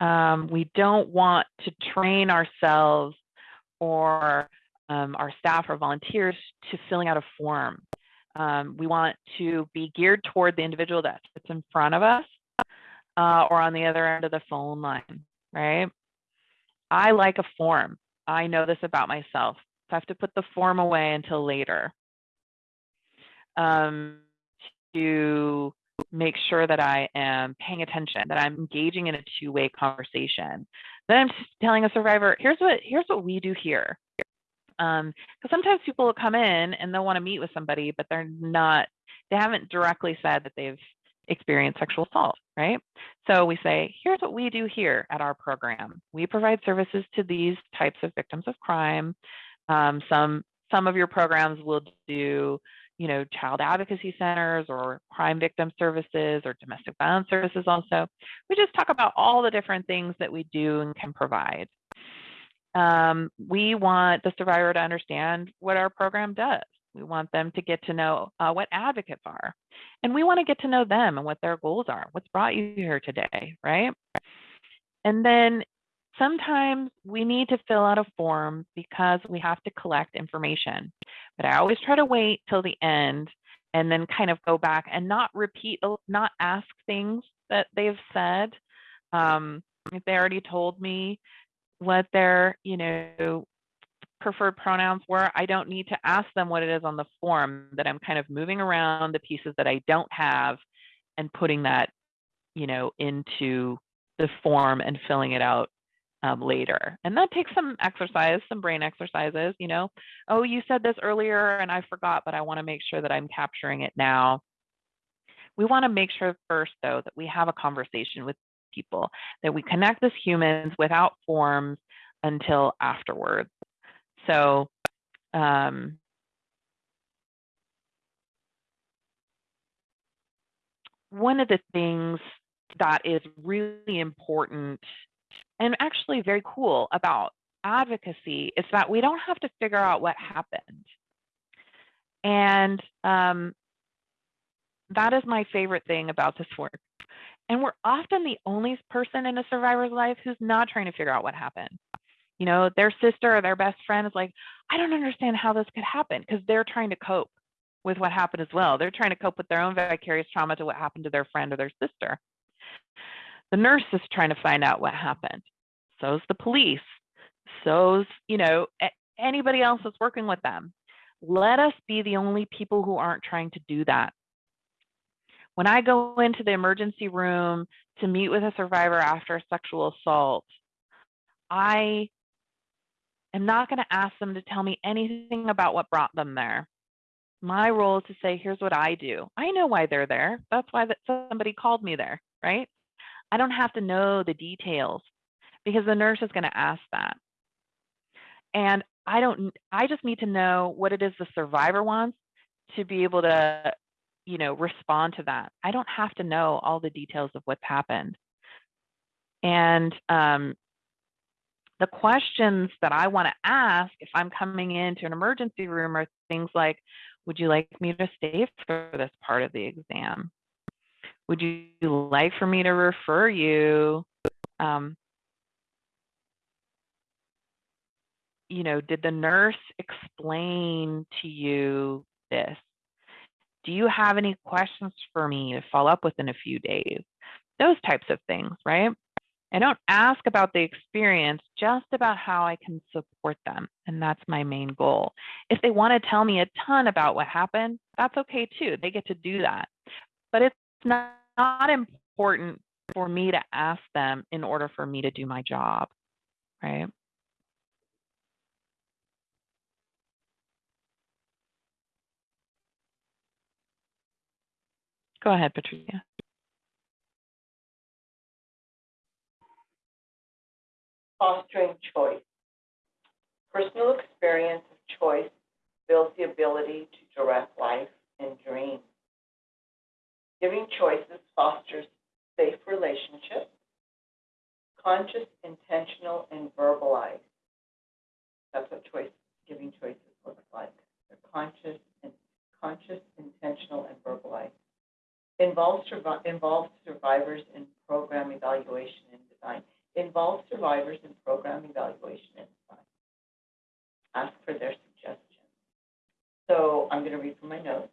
Um, we don't want to train ourselves or um, our staff or volunteers to filling out a form um, we want to be geared toward the individual that sits in front of us uh, or on the other end of the phone line, right? I like a form. I know this about myself. So I have to put the form away until later um, to make sure that I am paying attention, that I'm engaging in a two-way conversation. Then I'm telling a survivor, here's what here's what we do here. Um, because sometimes people will come in and they'll want to meet with somebody, but they're not, they haven't directly said that they've experienced sexual assault, right? So we say, here's what we do here at our program. We provide services to these types of victims of crime. Um, some some of your programs will do, you know, child advocacy centers or crime victim services or domestic violence services also. We just talk about all the different things that we do and can provide um, we want the survivor to understand what our program does. We want them to get to know uh, what advocates are. And we want to get to know them and what their goals are. What's brought you here today, right? And then sometimes we need to fill out a form because we have to collect information. But I always try to wait till the end and then kind of go back and not repeat, not ask things that they've said. Um, if they already told me what their, you know, preferred pronouns were, I don't need to ask them what it is on the form that I'm kind of moving around the pieces that I don't have and putting that, you know, into the form and filling it out um, later. And that takes some exercise, some brain exercises, you know. Oh, you said this earlier and I forgot, but I want to make sure that I'm capturing it now. We want to make sure first, though, that we have a conversation with people, that we connect as humans without forms until afterwards. So, um, one of the things that is really important and actually very cool about advocacy is that we don't have to figure out what happened. And um, that is my favorite thing about this work. And we're often the only person in a survivor's life who's not trying to figure out what happened. You know, their sister or their best friend is like, I don't understand how this could happen because they're trying to cope with what happened as well. They're trying to cope with their own vicarious trauma to what happened to their friend or their sister. The nurse is trying to find out what happened. So's the police. So's, you know, anybody else that's working with them. Let us be the only people who aren't trying to do that. When I go into the emergency room to meet with a survivor after a sexual assault, I am not going to ask them to tell me anything about what brought them there. My role is to say, here's what I do. I know why they're there. That's why that somebody called me there, right? I don't have to know the details because the nurse is going to ask that. And I don't, I just need to know what it is the survivor wants to be able to, you know, respond to that. I don't have to know all the details of what's happened. And um, the questions that I want to ask if I'm coming into an emergency room are things like, would you like me to stay for this part of the exam? Would you like for me to refer you? Um, you know, did the nurse explain to you this? Do you have any questions for me to follow up with in a few days? Those types of things, right? I don't ask about the experience, just about how I can support them. And that's my main goal. If they want to tell me a ton about what happened, that's okay too. They get to do that. But it's not, not important for me to ask them in order for me to do my job, right? Go ahead, Patricia. Fostering choice. Personal experience of choice builds the ability to direct life and dream. Giving choices fosters safe relationships, conscious, intentional, and verbalized. That's what choice, giving choices looks like. They're conscious and conscious, intentional, and verbalized. Involves, survi- involves survivors in program evaluation and design. Involve survivors in program evaluation and design. Ask for their suggestions. So I'm going to read from my notes.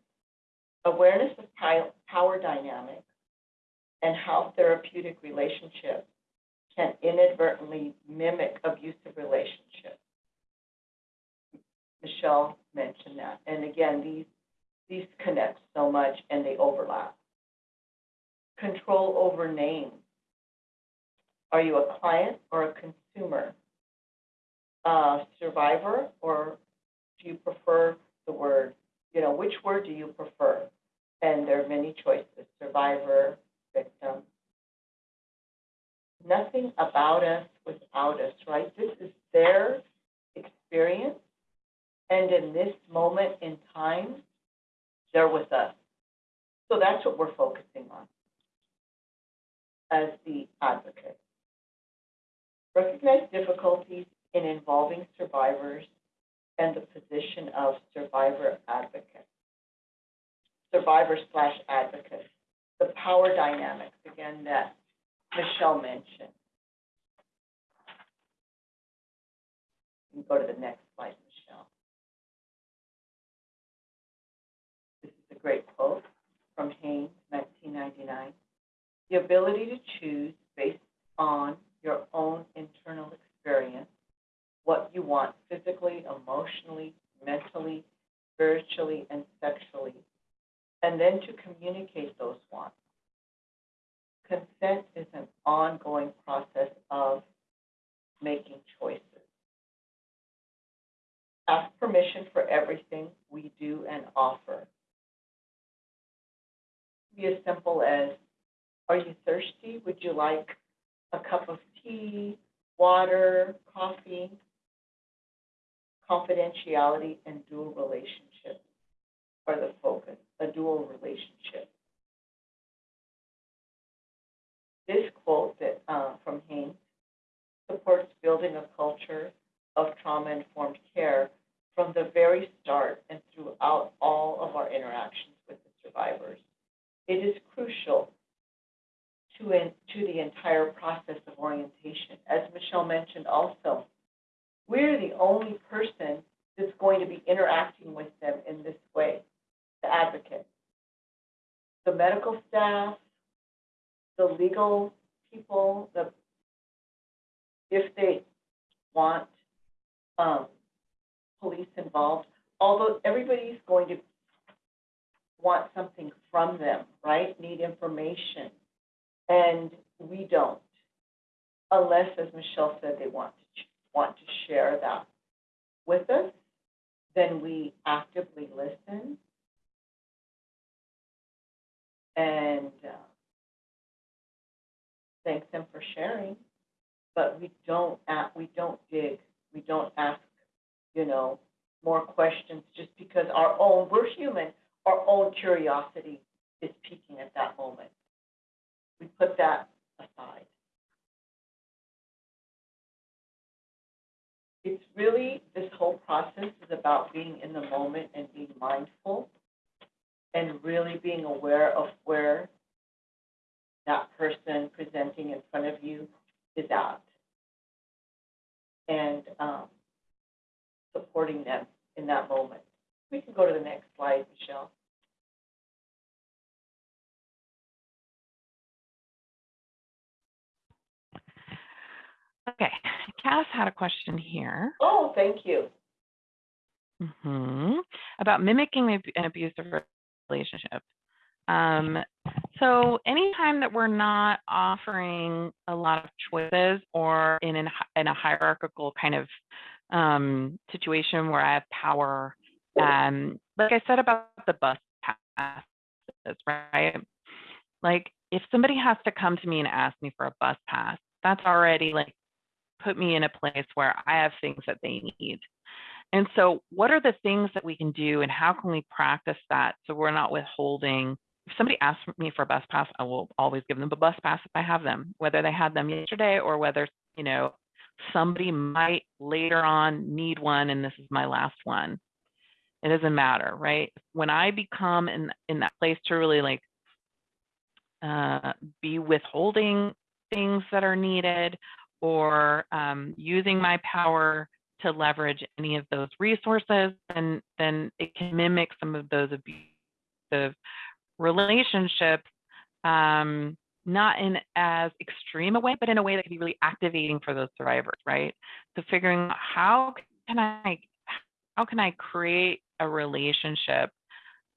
Awareness of power dynamics and how therapeutic relationships can inadvertently mimic abusive relationships. Michelle mentioned that. And again, these, these connect so much and they overlap. Control over names. Are you a client or a consumer? Uh, survivor, or do you prefer the word, you know, which word do you prefer? And there are many choices, survivor, victim. Nothing about us without us, right? This is their experience. And in this moment in time, they're with us. So that's what we're focusing on as the advocate. Recognize difficulties in involving survivors and the position of survivor advocate. Survivor slash advocate. The power dynamics, again, that Michelle mentioned. You go to the next slide, Michelle. This is a great quote from Haines, 1999. The ability to choose based on your own internal experience, what you want physically, emotionally, mentally, spiritually, and sexually, and then to communicate those wants consent is an ongoing process of making choices. Ask permission for everything we do and offer. Be as simple as, are you thirsty? Would you like a cup of tea, water, coffee? Confidentiality and dual relationship are the focus, a dual relationship. This quote that, uh, from Haines supports building a culture of trauma-informed care from the very start and throughout all of our interactions with the survivors. It is crucial to, in, to the entire process of orientation. As Michelle mentioned also, we're the only person that's going to be interacting with them in this way, the advocate. The medical staff, the legal people, the, if they want, um, police involved, although everybody's going to want something from them, right? Need information. And we don't, unless, as Michelle said, they want to, want to share that with us, then we actively listen. And, uh, thank them for sharing, but we don't, we don't dig, we don't ask, you know, more questions just because our own, we're human, our own curiosity is peaking at that moment. We put that aside. It's really, this whole process is about being in the moment and being mindful and really being aware of where that person presenting in front of you is at. And, um, supporting them in that moment. We can go to the next slide, Michelle. Okay, Cass had a question here. Oh, thank you. hmm About mimicking an abusive relationship. Um, so anytime that we're not offering a lot of choices or in an, in a hierarchical kind of um, situation where I have power, um, like I said about the bus passes, right? Like if somebody has to come to me and ask me for a bus pass, that's already like put me in a place where I have things that they need. And so, what are the things that we can do, and how can we practice that so we're not withholding? If somebody asks me for a bus pass, I will always give them a bus pass if I have them, whether they had them yesterday or whether you know somebody might later on need one, and this is my last one. It doesn't matter, right? When I become in in that place to really like uh, be withholding things that are needed or um, using my power to leverage any of those resources, then then it can mimic some of those abusive relationships, um, not in as extreme a way, but in a way that can be really activating for those survivors, right? So figuring out how can I how can I create a relationship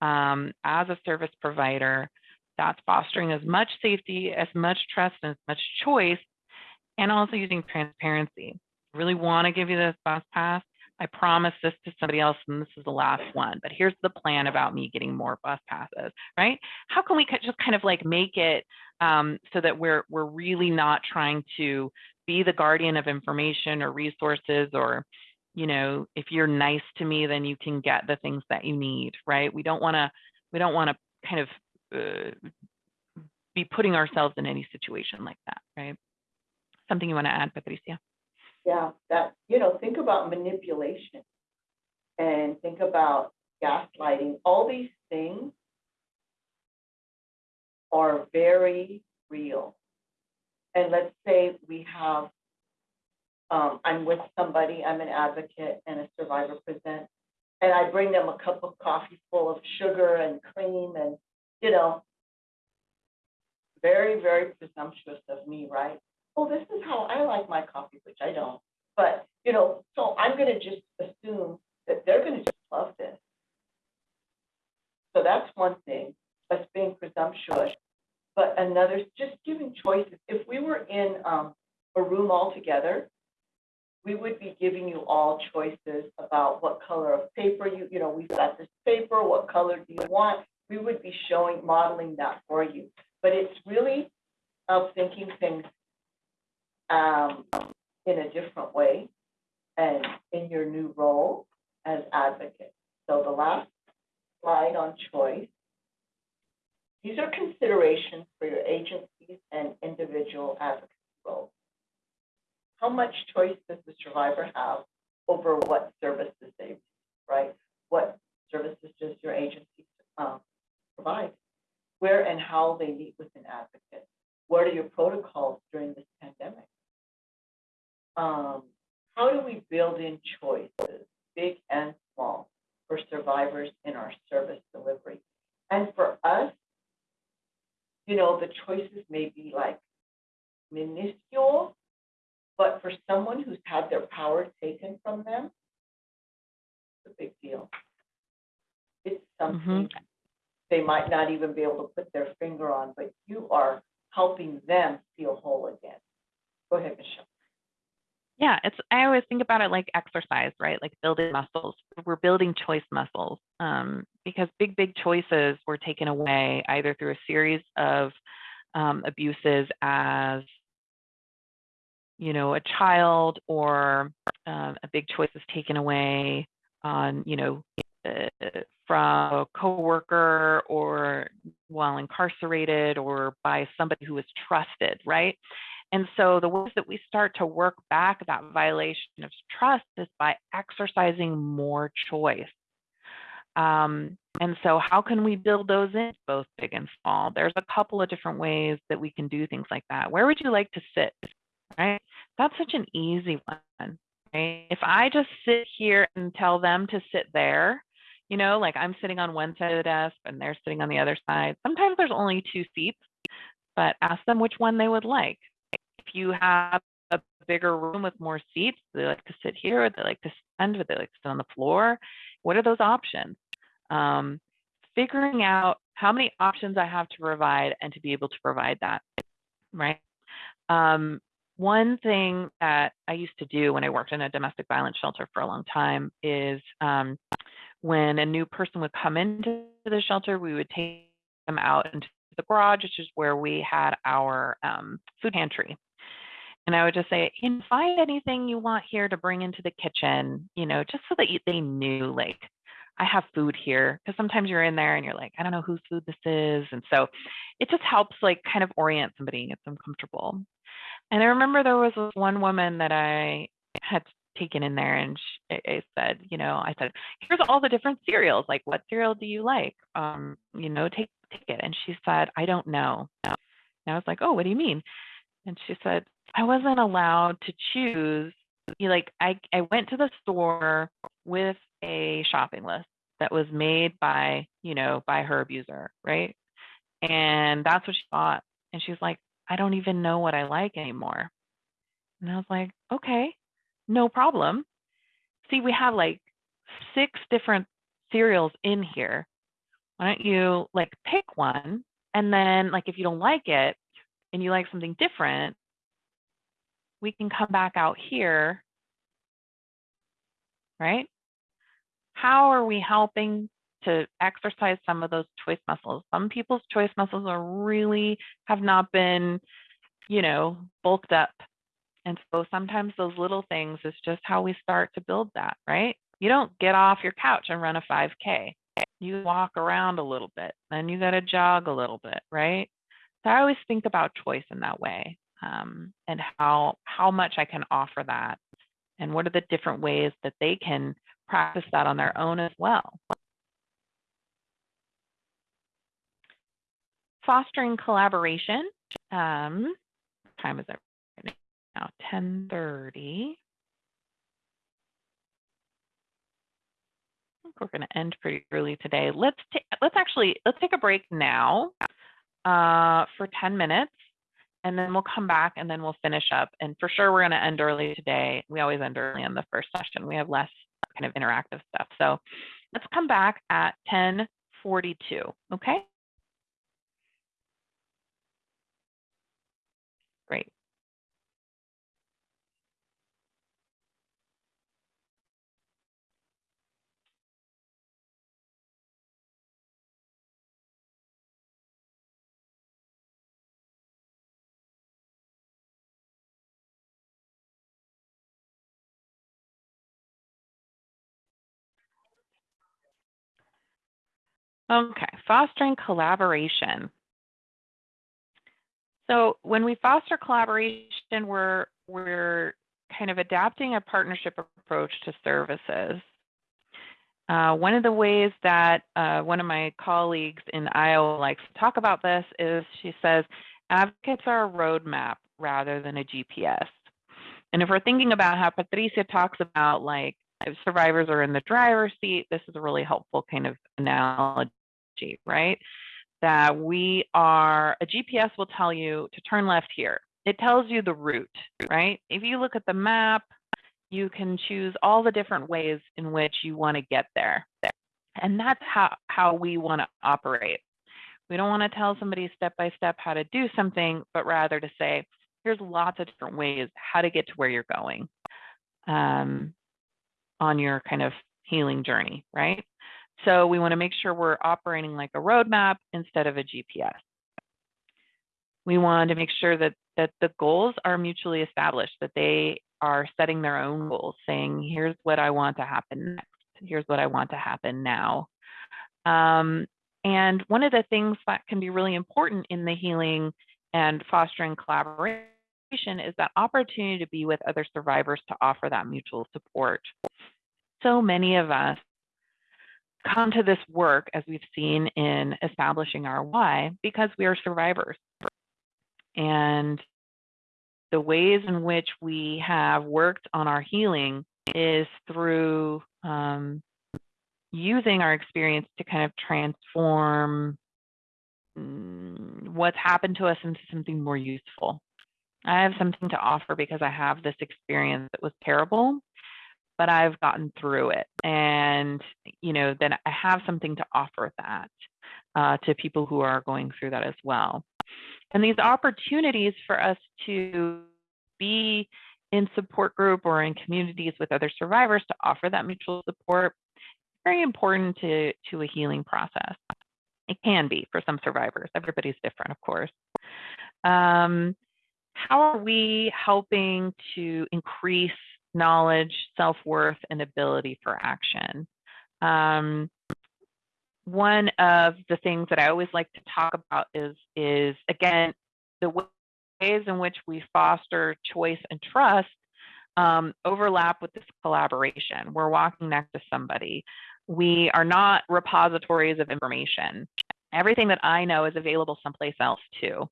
um, as a service provider that's fostering as much safety, as much trust, and as much choice, and also using transparency really want to give you this bus pass. I promise this to somebody else, and this is the last one. But here's the plan about me getting more bus passes, right? How can we just kind of like make it um, so that we're we're really not trying to be the guardian of information or resources, or you know, if you're nice to me, then you can get the things that you need, right? We don't want to we don't want to kind of uh, be putting ourselves in any situation like that, right? Something you want to add, Patricia? Yeah, that, you know, think about manipulation and think about gaslighting. All these things are very real. And let's say we have, um, I'm with somebody, I'm an advocate and a survivor present, and I bring them a cup of coffee full of sugar and cream and, you know, very, very presumptuous of me, right? Oh, this is how I like my coffee, which I don't. But, you know, so I'm gonna just assume that they're gonna just love this. So that's one thing, us being presumptuous. but another, just giving choices. If we were in, um, a room all together, we would be giving you all choices about what color of paper you, you know, we've got this paper, what color do you want? We would be showing, modeling that for you. But it's really of thinking things um, in a different way and in your new role as advocate. So the last slide on choice. These are considerations for your agencies and individual advocacy roles. How much choice does the survivor have over what services they, receive, right? What services does your agency um, provide? Where and how they meet with an advocate? What are your protocols during this pandemic? Um, how do we build in choices, big and small, for survivors in our service delivery? And for us, you know, the choices may be like minuscule, but for someone who's had their power taken from them, it's a big deal. It's something they might not even be able to put their finger on, but you are helping them feel whole again. Go ahead, Michelle. Yeah, it's I always think about it like exercise, right? Like building muscles. We're building choice muscles um, because big, big choices were taken away either through a series of um, abuses as you know a child or um, a big choice is taken away on you know uh, from a coworker or while incarcerated or by somebody who is trusted, right? And so the ways that we start to work back that violation of trust is by exercising more choice. Um, and so how can we build those in, both big and small? There's a couple of different ways that we can do things like that. Where would you like to sit? Right? That's such an easy one. Right? If I just sit here and tell them to sit there, you know, like I'm sitting on one side of the desk and they're sitting on the other side. Sometimes there's only two seats, but ask them which one they would like you have a bigger room with more seats, they like to sit here, they like to stand, they like to sit on the floor. What are those options? Um, figuring out how many options I have to provide and to be able to provide that, right? Um, one thing that I used to do when I worked in a domestic violence shelter for a long time is um, when a new person would come into the shelter, we would take them out into the garage, which is where we had our um, food pantry. And I would just say, you know, find anything you want here to bring into the kitchen, you know, just so that you, they knew, like, I have food here. Because sometimes you're in there and you're like, I don't know whose food this is. And so it just helps, like, kind of orient somebody and get them comfortable. And I remember there was one woman that I had taken in there and she, I said, you know, I said, here's all the different cereals. Like, what cereal do you like? Um, you know, take, take it. And she said, I don't know. And I was like, oh, what do you mean? And she said, I wasn't allowed to choose. Like I, I went to the store with a shopping list that was made by, you know, by her abuser, right? And that's what she thought. And she's like, I don't even know what I like anymore. And I was like, okay, no problem. See, we have like six different cereals in here. Why don't you like pick one? And then, like, if you don't like it and you like something different, we can come back out here, right? How are we helping to exercise some of those choice muscles? Some people's choice muscles are really have not been, you know, bulked up. And so sometimes those little things is just how we start to build that, right? You don't get off your couch and run a 5K. You walk around a little bit, then you got to jog a little bit, right? So I always think about choice in that way um, and how how much I can offer that, and what are the different ways that they can practice that on their own as well. Fostering collaboration. Um, time is it right now? 10:30. we're going to end pretty early today. Let's let's actually let's take a break now uh, for 10 minutes and then we'll come back and then we'll finish up. And for sure, we're going to end early today. We always end early in the first session. We have less kind of interactive stuff. So let's come back at 1042, okay? Okay, fostering collaboration. So when we foster collaboration, we're we're kind of adapting a partnership approach to services. Uh, one of the ways that uh, one of my colleagues in Iowa likes to talk about this is she says advocates are a roadmap rather than a GPS. And if we're thinking about how Patricia talks about like if survivors are in the driver's seat, this is a really helpful kind of analogy, right? That we are, a GPS will tell you to turn left here. It tells you the route, right? If you look at the map, you can choose all the different ways in which you want to get there. And that's how, how we want to operate. We don't want to tell somebody step by step how to do something, but rather to say, here's lots of different ways how to get to where you're going um, on your kind of healing journey, right? So we want to make sure we're operating like a roadmap instead of a GPS. We want to make sure that that the goals are mutually established, that they are setting their own goals, saying, here's what I want to happen next. Here's what I want to happen now. Um, and one of the things that can be really important in the healing and fostering collaboration is that opportunity to be with other survivors to offer that mutual support. So many of us come to this work, as we've seen in establishing our why, because we are survivors. And the ways in which we have worked on our healing is through um, using our experience to kind of transform mm, what's happened to us into something more useful. I have something to offer because I have this experience that was terrible, but I've gotten through it. And, you know, then I have something to offer that uh, to people who are going through that as well. And these opportunities for us to be in support group or in communities with other survivors to offer that mutual support, very important to, to a healing process. It can be for some survivors. Everybody's different, of course. Um, how are we helping to increase knowledge, self-worth, and ability for action? Um, one of the things that I always like to talk about is, is again, the ways in which we foster choice and trust um, overlap with this collaboration. We're walking next to somebody. We are not repositories of information. Everything that I know is available someplace else too.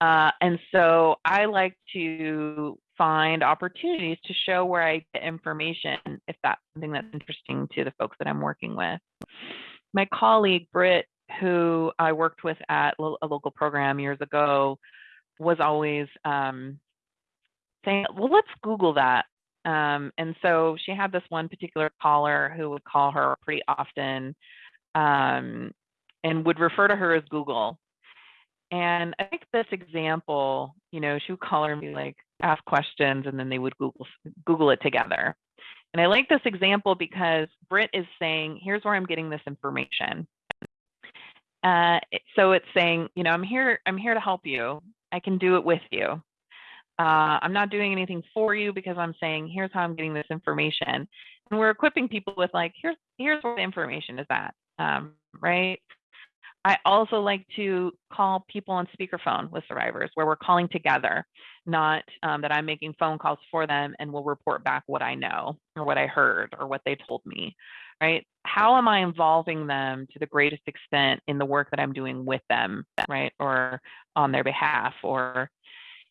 Uh, and so I like to find opportunities to show where I get information if that's something that's interesting to the folks that I'm working with my colleague Britt, who I worked with at a local program years ago, was always um, saying, "Well, let's Google that." Um, and so she had this one particular caller who would call her pretty often um, and would refer to her as Google. And I think this example, you know, she would call her and be like, ask questions, and then they would Google Google it together. And I like this example because Britt is saying, here's where I'm getting this information. Uh, so it's saying, you know, I'm here, I'm here to help you. I can do it with you. Uh, I'm not doing anything for you because I'm saying, here's how I'm getting this information. And we're equipping people with like, here's, here's where the information is at, um, right? I also like to call people on speakerphone with survivors where we're calling together, not um, that I'm making phone calls for them and will report back what I know or what I heard or what they told me, right? How am I involving them to the greatest extent in the work that I'm doing with them, right? Or on their behalf or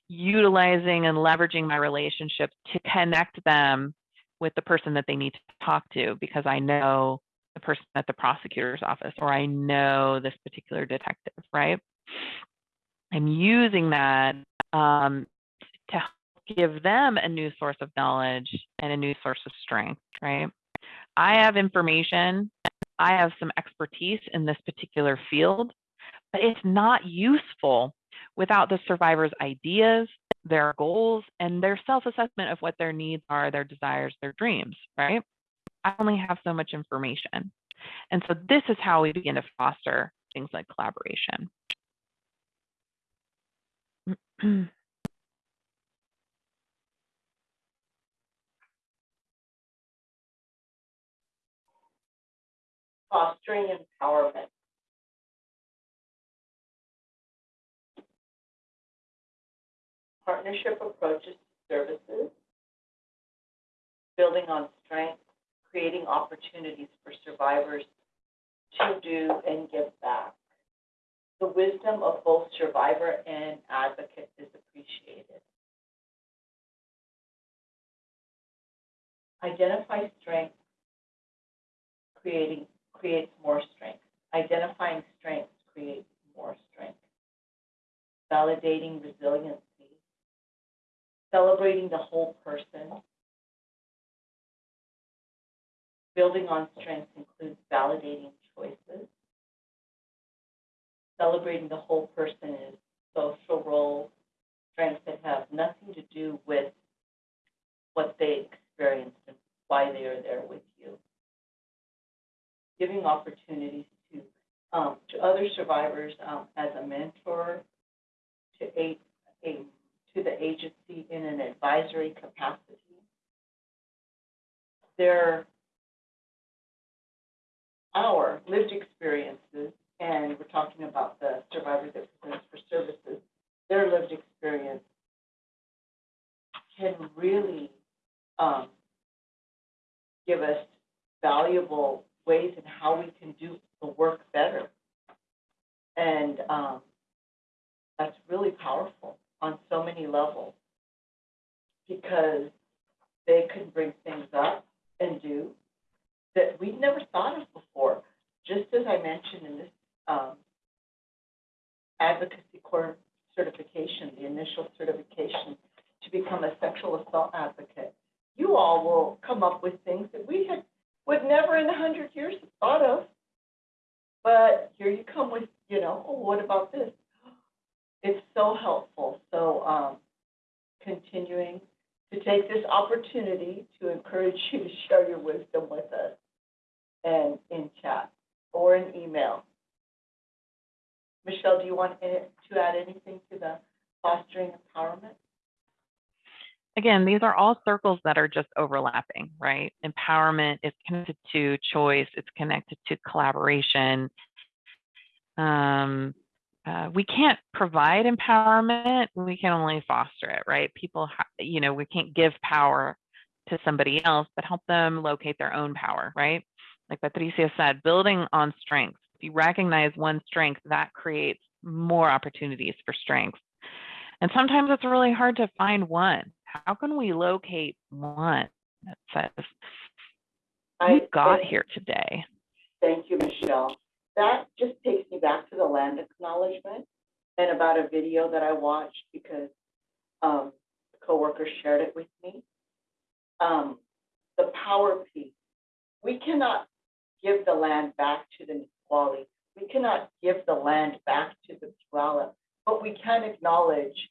utilizing and leveraging my relationships to connect them with the person that they need to talk to because I know the person at the prosecutor's office or I know this particular detective, right? I'm using that um, to give them a new source of knowledge and a new source of strength, right? I have information, I have some expertise in this particular field, but it's not useful without the survivor's ideas, their goals, and their self assessment of what their needs are, their desires, their dreams, right? I only have so much information. And so this is how we begin to foster things like collaboration. fostering empowerment. Partnership approaches to services, building on strengths creating opportunities for survivors to do and give back. The wisdom of both survivor and advocate is appreciated. Identify strengths, creating, creates more strength. Identifying strengths creates more strength. Validating resiliency. Celebrating the whole person. Building on strengths includes validating choices. Celebrating the whole person is social role strengths that have nothing to do with what they experienced and why they are there with you. Giving opportunities to, um, to other survivors, um, as a mentor, to a, a, to the agency in an advisory capacity. Their, our lived experiences, and we're talking about the survivor that presents for services, their lived experience can really, um, give us valuable ways in how we can do the work better. And, um, that's really powerful on so many levels. Because they can bring things up and do that we've never thought of before. Just as I mentioned in this, um, Advocate Core certification, the initial certification to become a sexual assault advocate, you all will come up with things that we had, would never in a hundred years have thought of. But here you come with, you know, oh, what about this? It's so helpful, so, um, continuing to take this opportunity to encourage you to share your wisdom with us and in chat or in email. Michelle, do you want to to add anything to the fostering empowerment? Again, these are all circles that are just overlapping, right? Empowerment is connected to choice, it's connected to collaboration. Um, uh, we can't provide empowerment, we can only foster it, right? People, you know, we can't give power to somebody else, but help them locate their own power, right? Like Patricia said, building on strengths. If you recognize one strength, that creates more opportunities for strengths. And sometimes it's really hard to find one. How can we locate one that says, I- got here today? Thank you, Michelle. That just takes me back to the land acknowledgement and about a video that I watched because um, a coworker shared it with me. Um, the power piece. We cannot give the land back to the Nisqually. We cannot give the land back to the Tuala, but we can acknowledge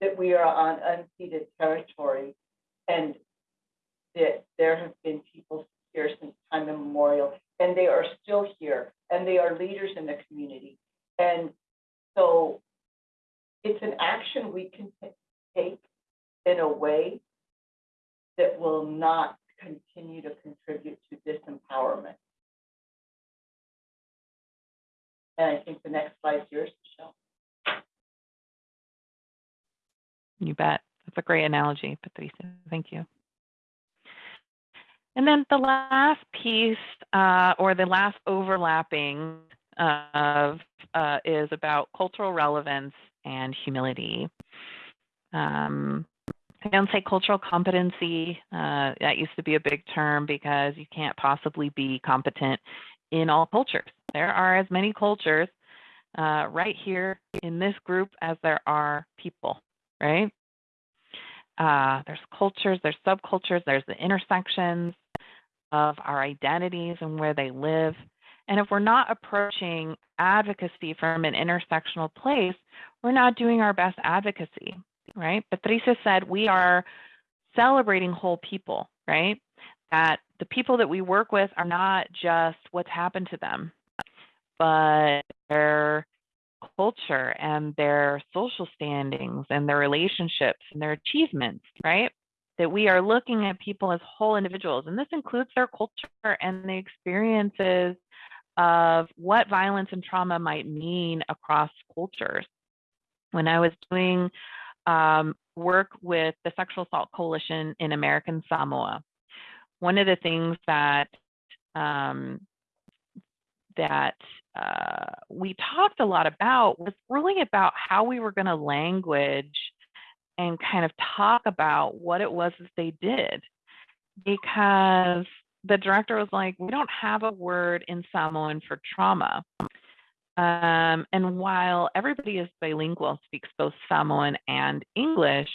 that we are on unceded territory and that there have been people here since time immemorial, and they are still here, and they are leaders in the community. And so it's an action we can ta- take in a way that will not continue to contribute to disempowerment. And I think the next slide is yours, Michelle. You bet. That's a great analogy, Patricia. Thank you. And then the last piece, uh, or the last overlapping of, uh, is about cultural relevance and humility. Um, I don't say cultural competency. Uh, that used to be a big term because you can't possibly be competent in all cultures. There are as many cultures uh, right here in this group as there are people, right? Uh, there's cultures, there's subcultures, there's the intersections of our identities and where they live. And if we're not approaching advocacy from an intersectional place, we're not doing our best advocacy, right? Patricia said we are celebrating whole people, right? That the people that we work with are not just what's happened to them, but their culture and their social standings and their relationships and their achievements, right? That we are looking at people as whole individuals. And this includes their culture and the experiences of what violence and trauma might mean across cultures. When I was doing um, work with the Sexual Assault Coalition in American Samoa. One of the things that um, that uh, we talked a lot about was really about how we were going to language and kind of talk about what it was that they did because the director was like, we don't have a word in Samoan for trauma. Um, and while everybody is bilingual, speaks both Samoan and English,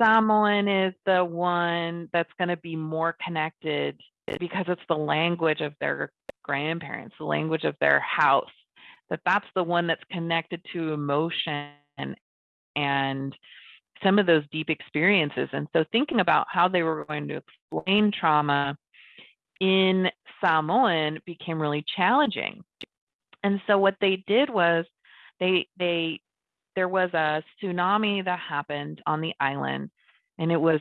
Samoan is the one that's going to be more connected because it's the language of their grandparents, the language of their house, that that's the one that's connected to emotion and some of those deep experiences. And so thinking about how they were going to explain trauma in Samoan became really challenging. And so what they did was they they there was a tsunami that happened on the island and it was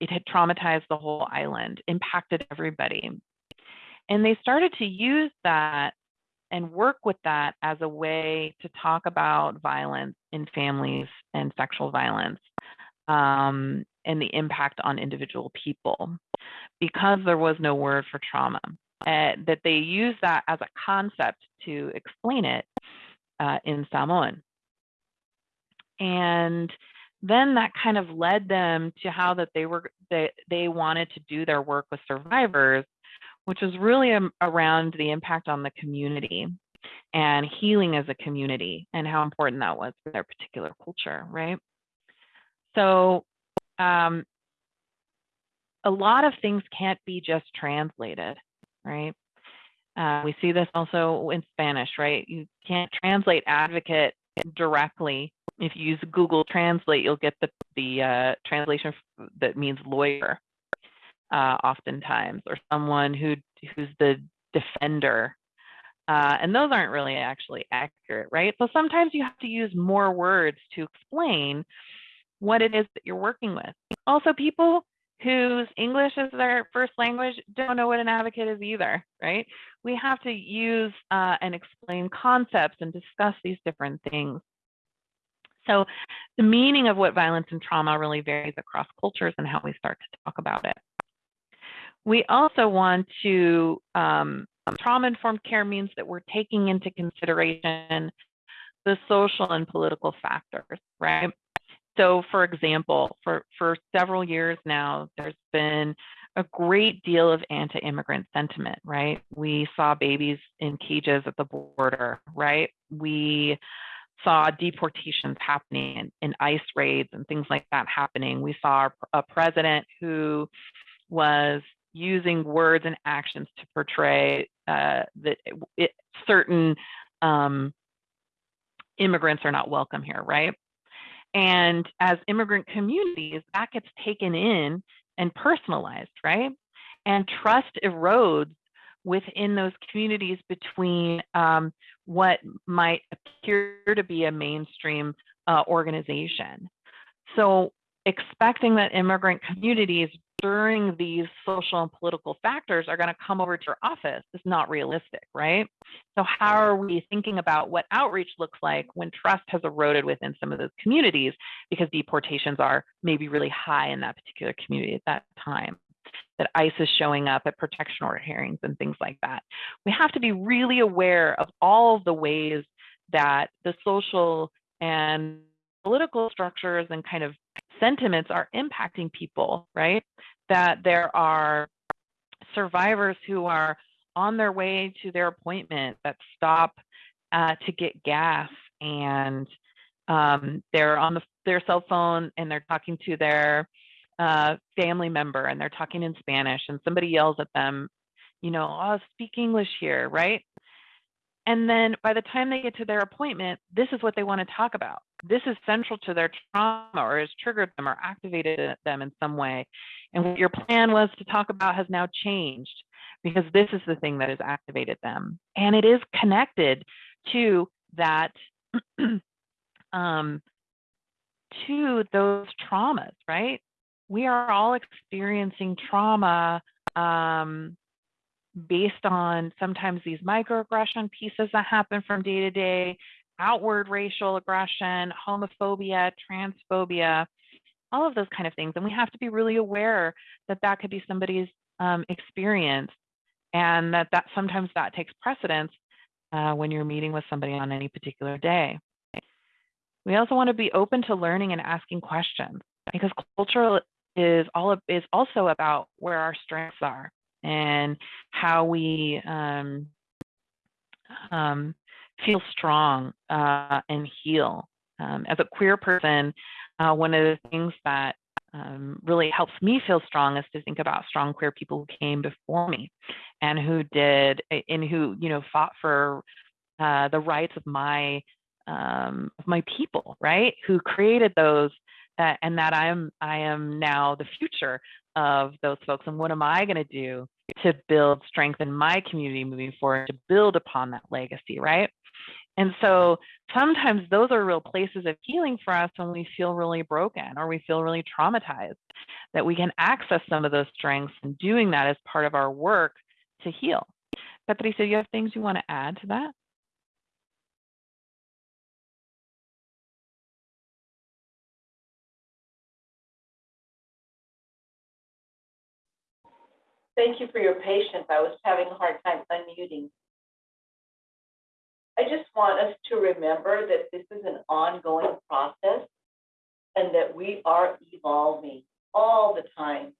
it had traumatized the whole island, impacted everybody. And they started to use that and work with that as a way to talk about violence in families and sexual violence um, and the impact on individual people because there was no word for trauma. Uh, that they use that as a concept to explain it uh, in Samoan. And then that kind of led them to how that they were they, they wanted to do their work with survivors, which was really um, around the impact on the community and healing as a community and how important that was for their particular culture, right? So um, a lot of things can't be just translated, right? Uh, we see this also in Spanish, right? You can't translate advocate directly. If you use Google Translate, you'll get the, the uh, translation that means lawyer uh, oftentimes, or someone who who's the defender. Uh, and those aren't really actually accurate, right? So sometimes you have to use more words to explain what it is that you're working with. Also, people whose English is their first language don't know what an advocate is either, right? We have to use uh, and explain concepts and discuss these different things. So the meaning of what violence and trauma really varies across cultures and how we start to talk about it. We also want to, um, trauma-informed care means that we're taking into consideration the social and political factors, right? So for example, for, for several years now, there's been a great deal of anti-immigrant sentiment, right? We saw babies in cages at the border, right? We saw deportations happening and, and ICE raids and things like that happening. We saw a president who was using words and actions to portray uh, that it, certain um, immigrants are not welcome here, right? And as immigrant communities, that gets taken in and personalized, right? And trust erodes within those communities between um, what might appear to be a mainstream uh, organization. So expecting that immigrant communities during these social and political factors are going to come over to your office is not realistic, right? So, how are we thinking about what outreach looks like when trust has eroded within some of those communities because deportations are maybe really high in that particular community at that time? That ICE is showing up at protection order hearings and things like that. We have to be really aware of all of the ways that the social and political structures and kind of sentiments are impacting people, right? That there are survivors who are on their way to their appointment that stop uh, to get gas and um, they're on the, their cell phone and they're talking to their uh, family member and they're talking in Spanish and somebody yells at them, you know, oh, speak English here, right? And then by the time they get to their appointment, this is what they want to talk about. This is central to their trauma or has triggered them or activated them in some way. And what your plan was to talk about has now changed because this is the thing that has activated them. And it is connected to that, um, to those traumas, right? We are all experiencing trauma um, based on sometimes these microaggression pieces that happen from day to day, outward racial aggression, homophobia, transphobia, all of those kind of things. And we have to be really aware that that could be somebody's um, experience and that, that sometimes that takes precedence uh, when you're meeting with somebody on any particular day. We also want to be open to learning and asking questions because culture is all of, is also about where our strengths are and how we um, um, feel strong uh, and heal. Um, as a queer person, uh, one of the things that um, really helps me feel strong is to think about strong queer people who came before me and who did and who you know fought for uh, the rights of my um, of my people, right? Who created those, uh, and that I'm I am now the future of those folks. And what am I going to do to build strength in my community moving forward to build upon that legacy, right? And so sometimes those are real places of healing for us when we feel really broken or we feel really traumatized, that we can access some of those strengths and doing that as part of our work to heal. Patricia, do you have things you want to add to that? Thank you for your patience. I was having a hard time unmuting. I just want us to remember that this is an ongoing process and that we are evolving all the time.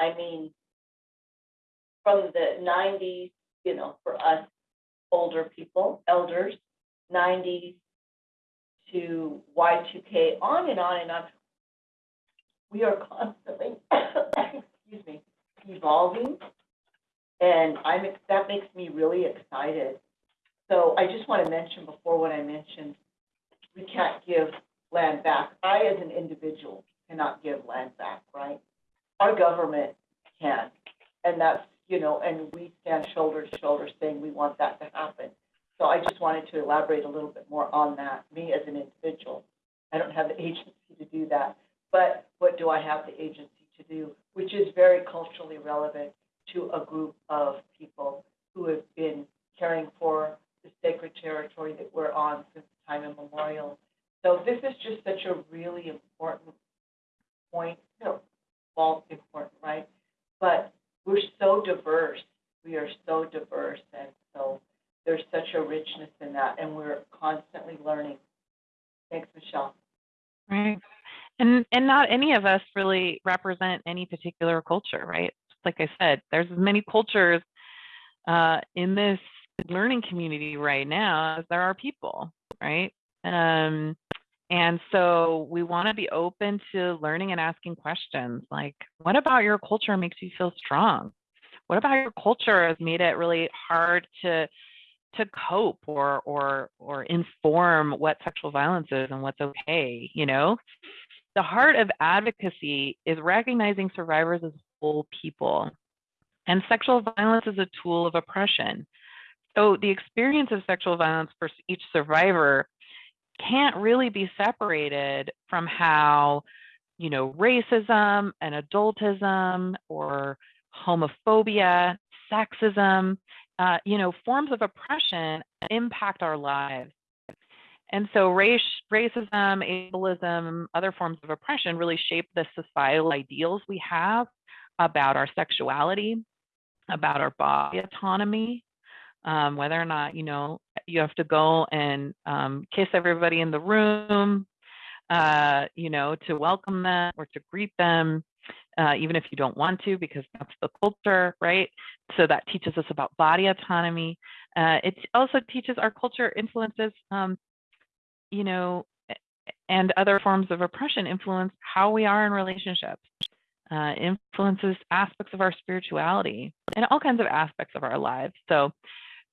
I mean, from the 90s, you know, for us older people, elders, 90s to Y2K, on and on and on. We are evolving. And I'm, that makes me really excited. So I just want to mention before what I mentioned, we can't give land back. I, as an individual, cannot give land back, right? Our government can. And that's, you know, and we stand shoulder to shoulder saying we want that to happen. So I just wanted to elaborate a little bit more on that. Me as an individual, I don't have the agency to do that. But what do I have the agency to do? Which is very culturally relevant to a group of people who have been caring for the sacred territory that we're on since time immemorial. So this is just such a really important point, you know, all important, right? But we're so diverse. We are so diverse, and so there's such a richness in that, and we're constantly learning. Thanks, Michelle. Right. And and not any of us really represent any particular culture, right? Like I said, there's as many cultures uh, in this learning community right now as there are people, right? Um, and so we want to be open to learning and asking questions like, what about your culture makes you feel strong? What about your culture has made it really hard to to cope or or or inform what sexual violence is and what's okay, you know? The heart of advocacy is recognizing survivors as whole people. And sexual violence is a tool of oppression. So the experience of sexual violence for each survivor can't really be separated from how, you know, racism and adultism or homophobia, sexism, uh, you know, forms of oppression impact our lives. And so race, racism, ableism, other forms of oppression really shape the societal ideals we have about our sexuality, about our body autonomy, um, whether or not you know you have to go and um, kiss everybody in the room, uh, you know, to welcome them or to greet them, uh, even if you don't want to, because that's the culture, right? So that teaches us about body autonomy. Uh, it also teaches our culture influences, um, you know, and other forms of oppression influence how we are in relationships. Uh, influences aspects of our spirituality and all kinds of aspects of our lives. So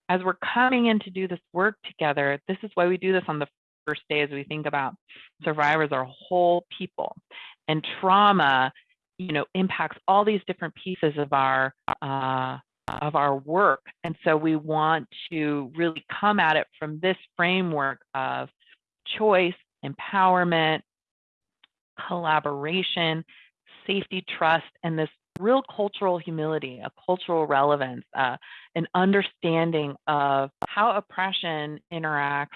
as we're coming in to do this work together, this is why we do this on the first day as we think about survivors are whole people and trauma you know impacts all these different pieces of our uh, of our work and so we want to really come at it from this framework of choice empowerment collaboration safety trust and this real cultural humility, a cultural relevance, uh, an understanding of how oppression interacts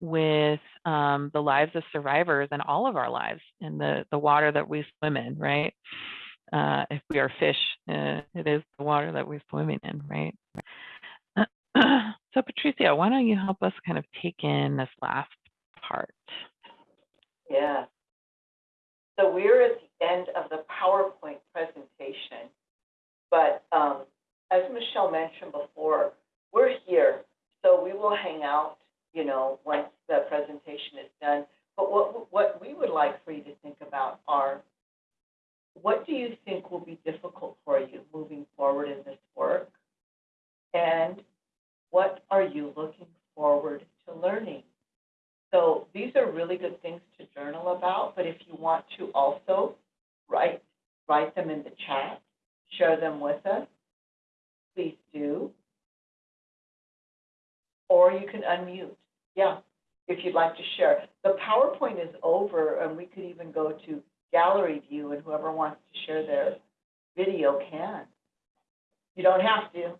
with um, the lives of survivors and all of our lives in the, the water that we swim in, right? Uh, if we are fish, uh, it is the water that we're swimming in, right? so, Patricia, why don't you help us kind of take in this last part? Yeah. So we're at the end of the PowerPoint presentation, but um, as Michelle mentioned before, we're here, so we will hang out, you know, once the presentation is done. But what, what we would like for you to think about are, what do you think will be difficult for you moving forward in this work? And what are you looking forward to learning? So these are really good things to journal about, but if you want to also write, write them in the chat, share them with us, please do. Or you can unmute, yeah, if you'd like to share. The PowerPoint is over, and we could even go to gallery view, and whoever wants to share their video can. You don't have to.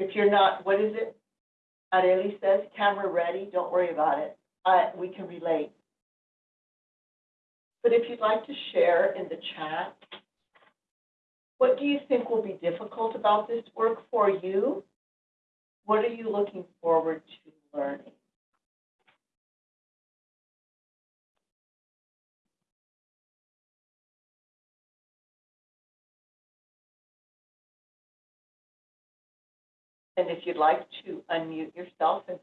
If you're not, what is it? Areli says, camera ready, don't worry about it. Uh, we can relate. But if you'd like to share in the chat, what do you think will be difficult about this work for you? What are you looking forward to learning? And if you'd like to unmute yourself and